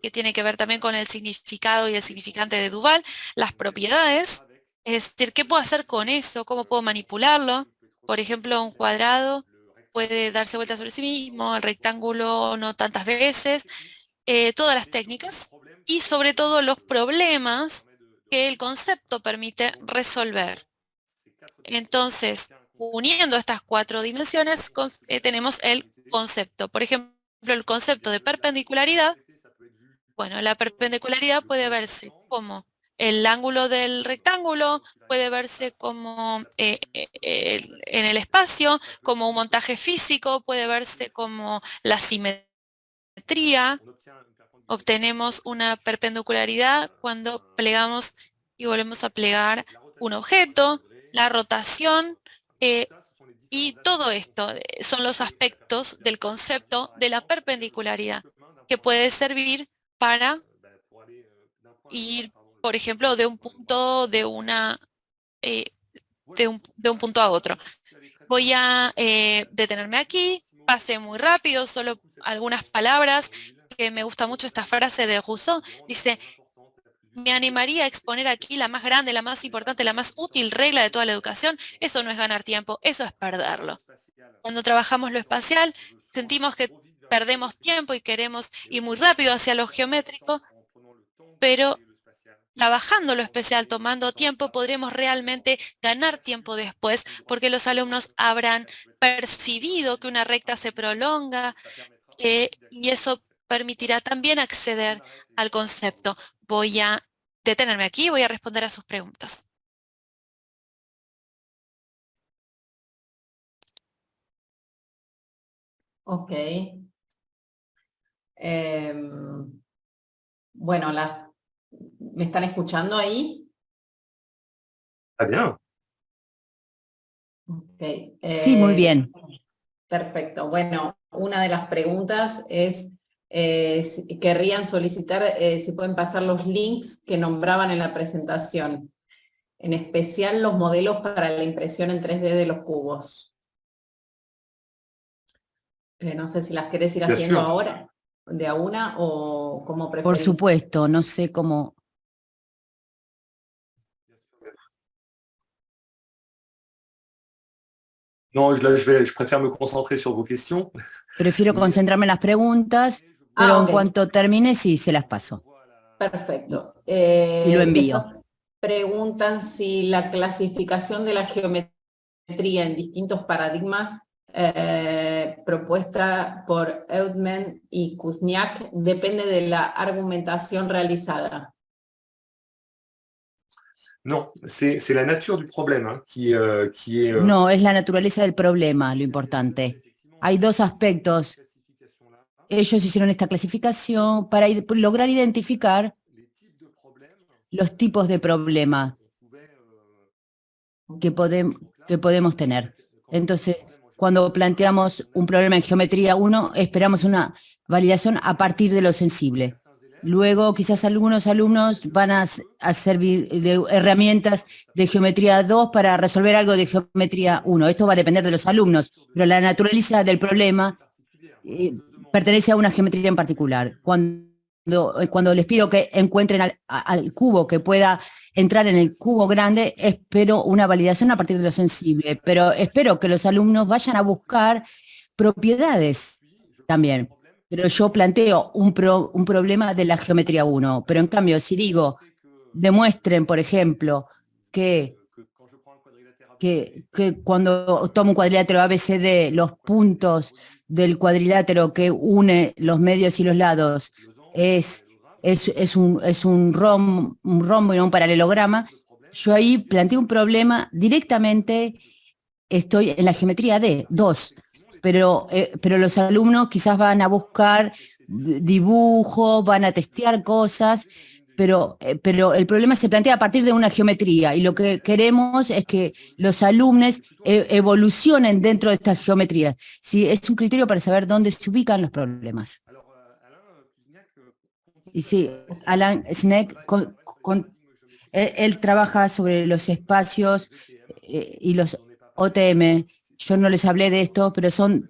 que tiene que ver también con el significado y el significante de Duval, las propiedades, es decir, ¿qué puedo hacer con eso? ¿Cómo puedo manipularlo? Por ejemplo, un cuadrado puede darse vuelta sobre sí mismo, el rectángulo no tantas veces, eh, todas las técnicas y sobre todo los problemas que el concepto permite resolver. Entonces, uniendo estas cuatro dimensiones, eh, tenemos el concepto. Por ejemplo, el concepto de perpendicularidad. Bueno, la perpendicularidad puede verse como el ángulo del rectángulo puede verse como eh, eh, en el espacio, como un montaje físico, puede verse como la simetría. Obtenemos una perpendicularidad cuando plegamos y volvemos a plegar un objeto, la rotación, eh, y todo esto son los aspectos del concepto de la perpendicularidad que puede servir para ir por ejemplo, de un punto de una eh, de, un, punto a otro. Voy a eh, detenerme aquí, pase muy rápido, solo algunas palabras, que me gusta mucho esta frase de Rousseau, dice, me animaría a exponer aquí la más grande, la más importante, la más útil regla de toda la educación. Eso no es ganar tiempo, eso es perderlo. Cuando trabajamos lo espacial, sentimos que perdemos tiempo y queremos ir muy rápido hacia lo geométrico, pero trabajando lo especial, tomando tiempo, podremos realmente ganar tiempo después, porque los alumnos habrán percibido que una recta se prolonga eh, y eso permitirá también acceder al concepto. Voy a detenerme aquí voy a responder a sus preguntas. Ok. Em, bueno, las ¿Me están escuchando ahí? Está bien. sí, muy bien. Eh, perfecto. Bueno, una de las preguntas es, eh, si querrían solicitar eh, si pueden pasar los links que nombraban en la presentación, en especial los modelos para la impresión en 3D de los cubos. no sé si las querés ir haciendo ahora, de a una o como preferís. Por supuesto, no sé cómo... No, je, je, vais, je préfère me concentrer sur vos questions. Prefiero concentrarme en las preguntas, pero ah, en cuanto termine, sí, se las paso. Perfecto. Eh, y lo envío. Preguntan si la clasificación de la geometría en distintos paradigmas eh, propuesta por Eudman y Kuzniak depende de la argumentación realizada. No, c'est la nature du problème hein, euh. Euh, es la naturaleza del problema lo importante. Hay dos aspectos. Ellos hicieron esta clasificación para lograr identificar los tipos de problema que, que podemos tener. Entonces, cuando planteamos un problema en geometría 1, esperamos una validación a partir de lo sensible. Luego quizás algunos alumnos van a, servir de herramientas de geometría 2 para resolver algo de geometría 1. Esto va a depender de los alumnos, pero la naturaleza del problema eh, pertenece a una geometría en particular. Cuando, cuando les pido que encuentren al, cubo que pueda entrar en el cubo grande, espero una validación a partir de lo sensible, pero espero que los alumnos vayan a buscar propiedades también pero yo planteo un, problema de la geometría 1. Pero en cambio, si digo, demuestren, por ejemplo, que, que, cuando tomo un cuadrilátero ABCD, los puntos del cuadrilátero que une los medios y los lados es, es, un, es un, rom, un rombo y no un paralelograma, yo ahí planteo un problema directamente, estoy en la geometría D, 2 pero, eh, pero los alumnos quizás van a buscar dibujos, van a testear cosas, pero, eh, pero el problema se plantea a partir de una geometría y lo que queremos es que los alumnos e, evolucionen dentro de esta geometría. Sí, es un criterio para saber dónde se ubican los problemas. Y sí, Alan Sneck, él, trabaja sobre los espacios eh, y los OTM. Yo no les hablé de esto, pero son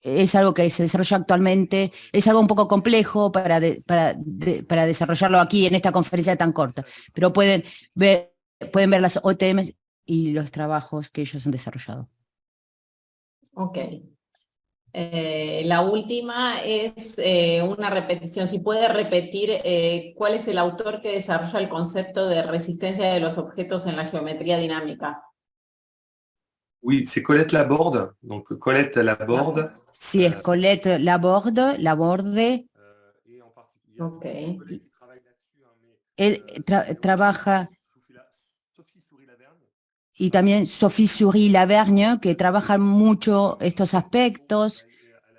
es algo que se desarrolla actualmente, es algo un poco complejo para, para, desarrollarlo aquí en esta conferencia tan corta, pero pueden ver, pueden ver las OTM y los trabajos que ellos han desarrollado. Ok. Eh, la última es eh, una repetición. Si puede repetir eh, cuál es el autor que desarrolla el concepto de resistencia de los objetos en la geometría dinámica. Oui, c'est Colette Laborde. Donc Colette Laborde. Sí, es Colette Laborde, Laborde. Ok. Él trabaja y también Sophie Souris Lavergne, que trabajan mucho estos aspectos,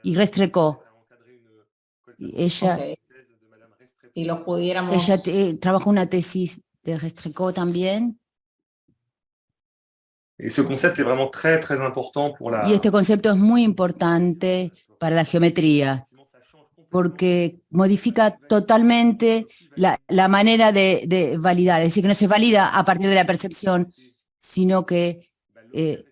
y Restreco. Ella, y los pudiéramos... ella trabaja una tesis de Restreco también. Y este concepto es muy importante para la geometría, porque modifica totalmente la, manera de, validar, es decir, que no se valida a partir de la percepción, sino que, eh,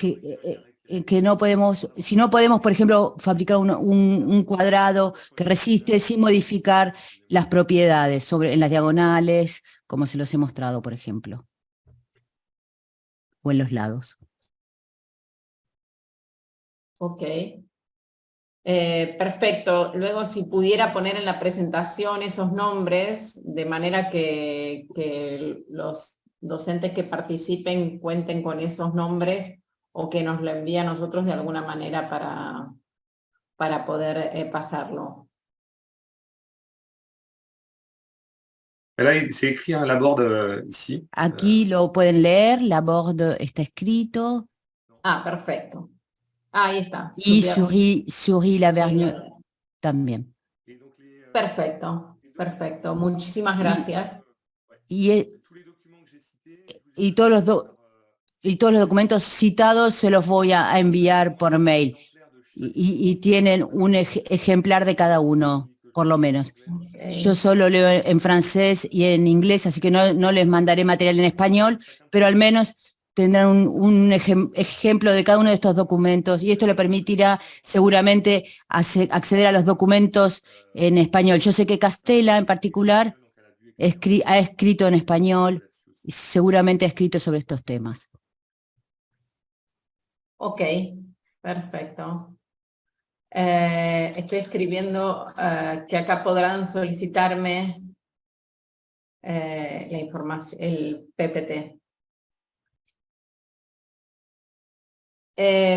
eh, eh, que, no podemos, si no podemos, por ejemplo, fabricar un, cuadrado que resiste sin modificar las propiedades sobre, en las diagonales, como se los he mostrado, por ejemplo o en los lados. Ok. Eh, perfecto. Luego, si pudiera poner en la presentación esos nombres, de manera que, los docentes que participen cuenten con esos nombres o que nos lo envíen a nosotros de alguna manera para, para poder eh, pasarlo. Euh, Aquí lo pueden leer, Laborde está escrito. Ah, perfecto. Ahí está. Y Souris, Lavergne también. Perfecto, perfecto. Muchísimas gracias. Y, e, y, todos los y todos los documentos citados se los voy a, enviar por mail. Y, tienen un ejemplar de cada uno por lo menos. Yo solo leo en francés y en inglés, así que no, les mandaré material en español, pero al menos tendrán un, ejemplo de cada uno de estos documentos y esto le permitirá seguramente acceder a los documentos en español. Yo sé que Castela en particular ha escrito en español y seguramente ha escrito sobre estos temas. Ok, perfecto. Eh, estoy escribiendo eh, que acá podrán solicitarme eh, la información, el PPT.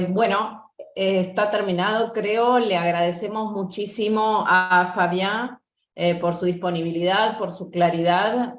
bueno, está terminado, creo. Le agradecemos muchísimo a Fabián por su disponibilidad, por su claridad,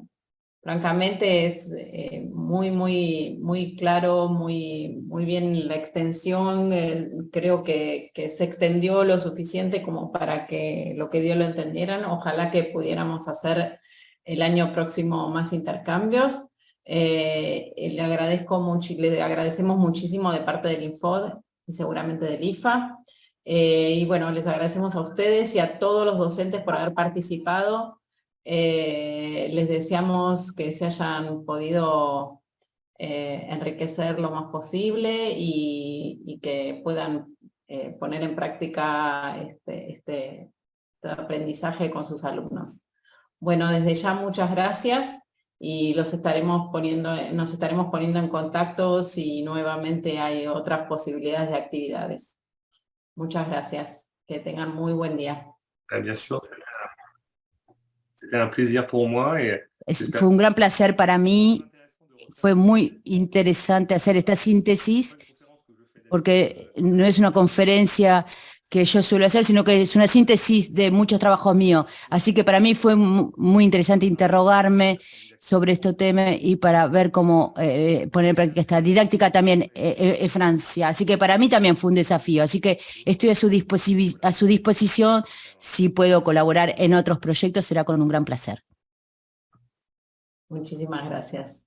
francamente es eh, muy, muy, muy claro, muy, muy bien la extensión, eh, creo que, se extendió lo suficiente como para que lo que dio lo entendieran, ojalá que pudiéramos hacer el año próximo más intercambios. Eh, le, agradezco mucho, le agradecemos muchísimo de parte del Infod y seguramente del IFA. y bueno, les agradecemos a ustedes y a todos los docentes por haber participado. Eh, les deseamos que se hayan podido eh, enriquecer lo más posible y, que puedan eh, poner en práctica este, este, aprendizaje con sus alumnos. Bueno, desde ya muchas gracias y los estaremos poniendo, nos estaremos poniendo en contacto si nuevamente hay otras posibilidades de actividades. Muchas gracias. Que tengan muy buen día. Bien un plaisir pour moi. fue un gran placer para mí. Fue muy interesante hacer esta síntesis porque no es una conferencia que yo suelo hacer, sino que es una síntesis de muchos trabajos míos. Así que para mí fue muy interesante interrogarme sobre este tema y para ver cómo eh, eh, poner en práctica esta didáctica también eh, en Francia. Así que para mí también fue un desafío. Así que estoy a su, a su disposición. Si puedo colaborar en otros proyectos, será con un gran placer. Muchísimas gracias.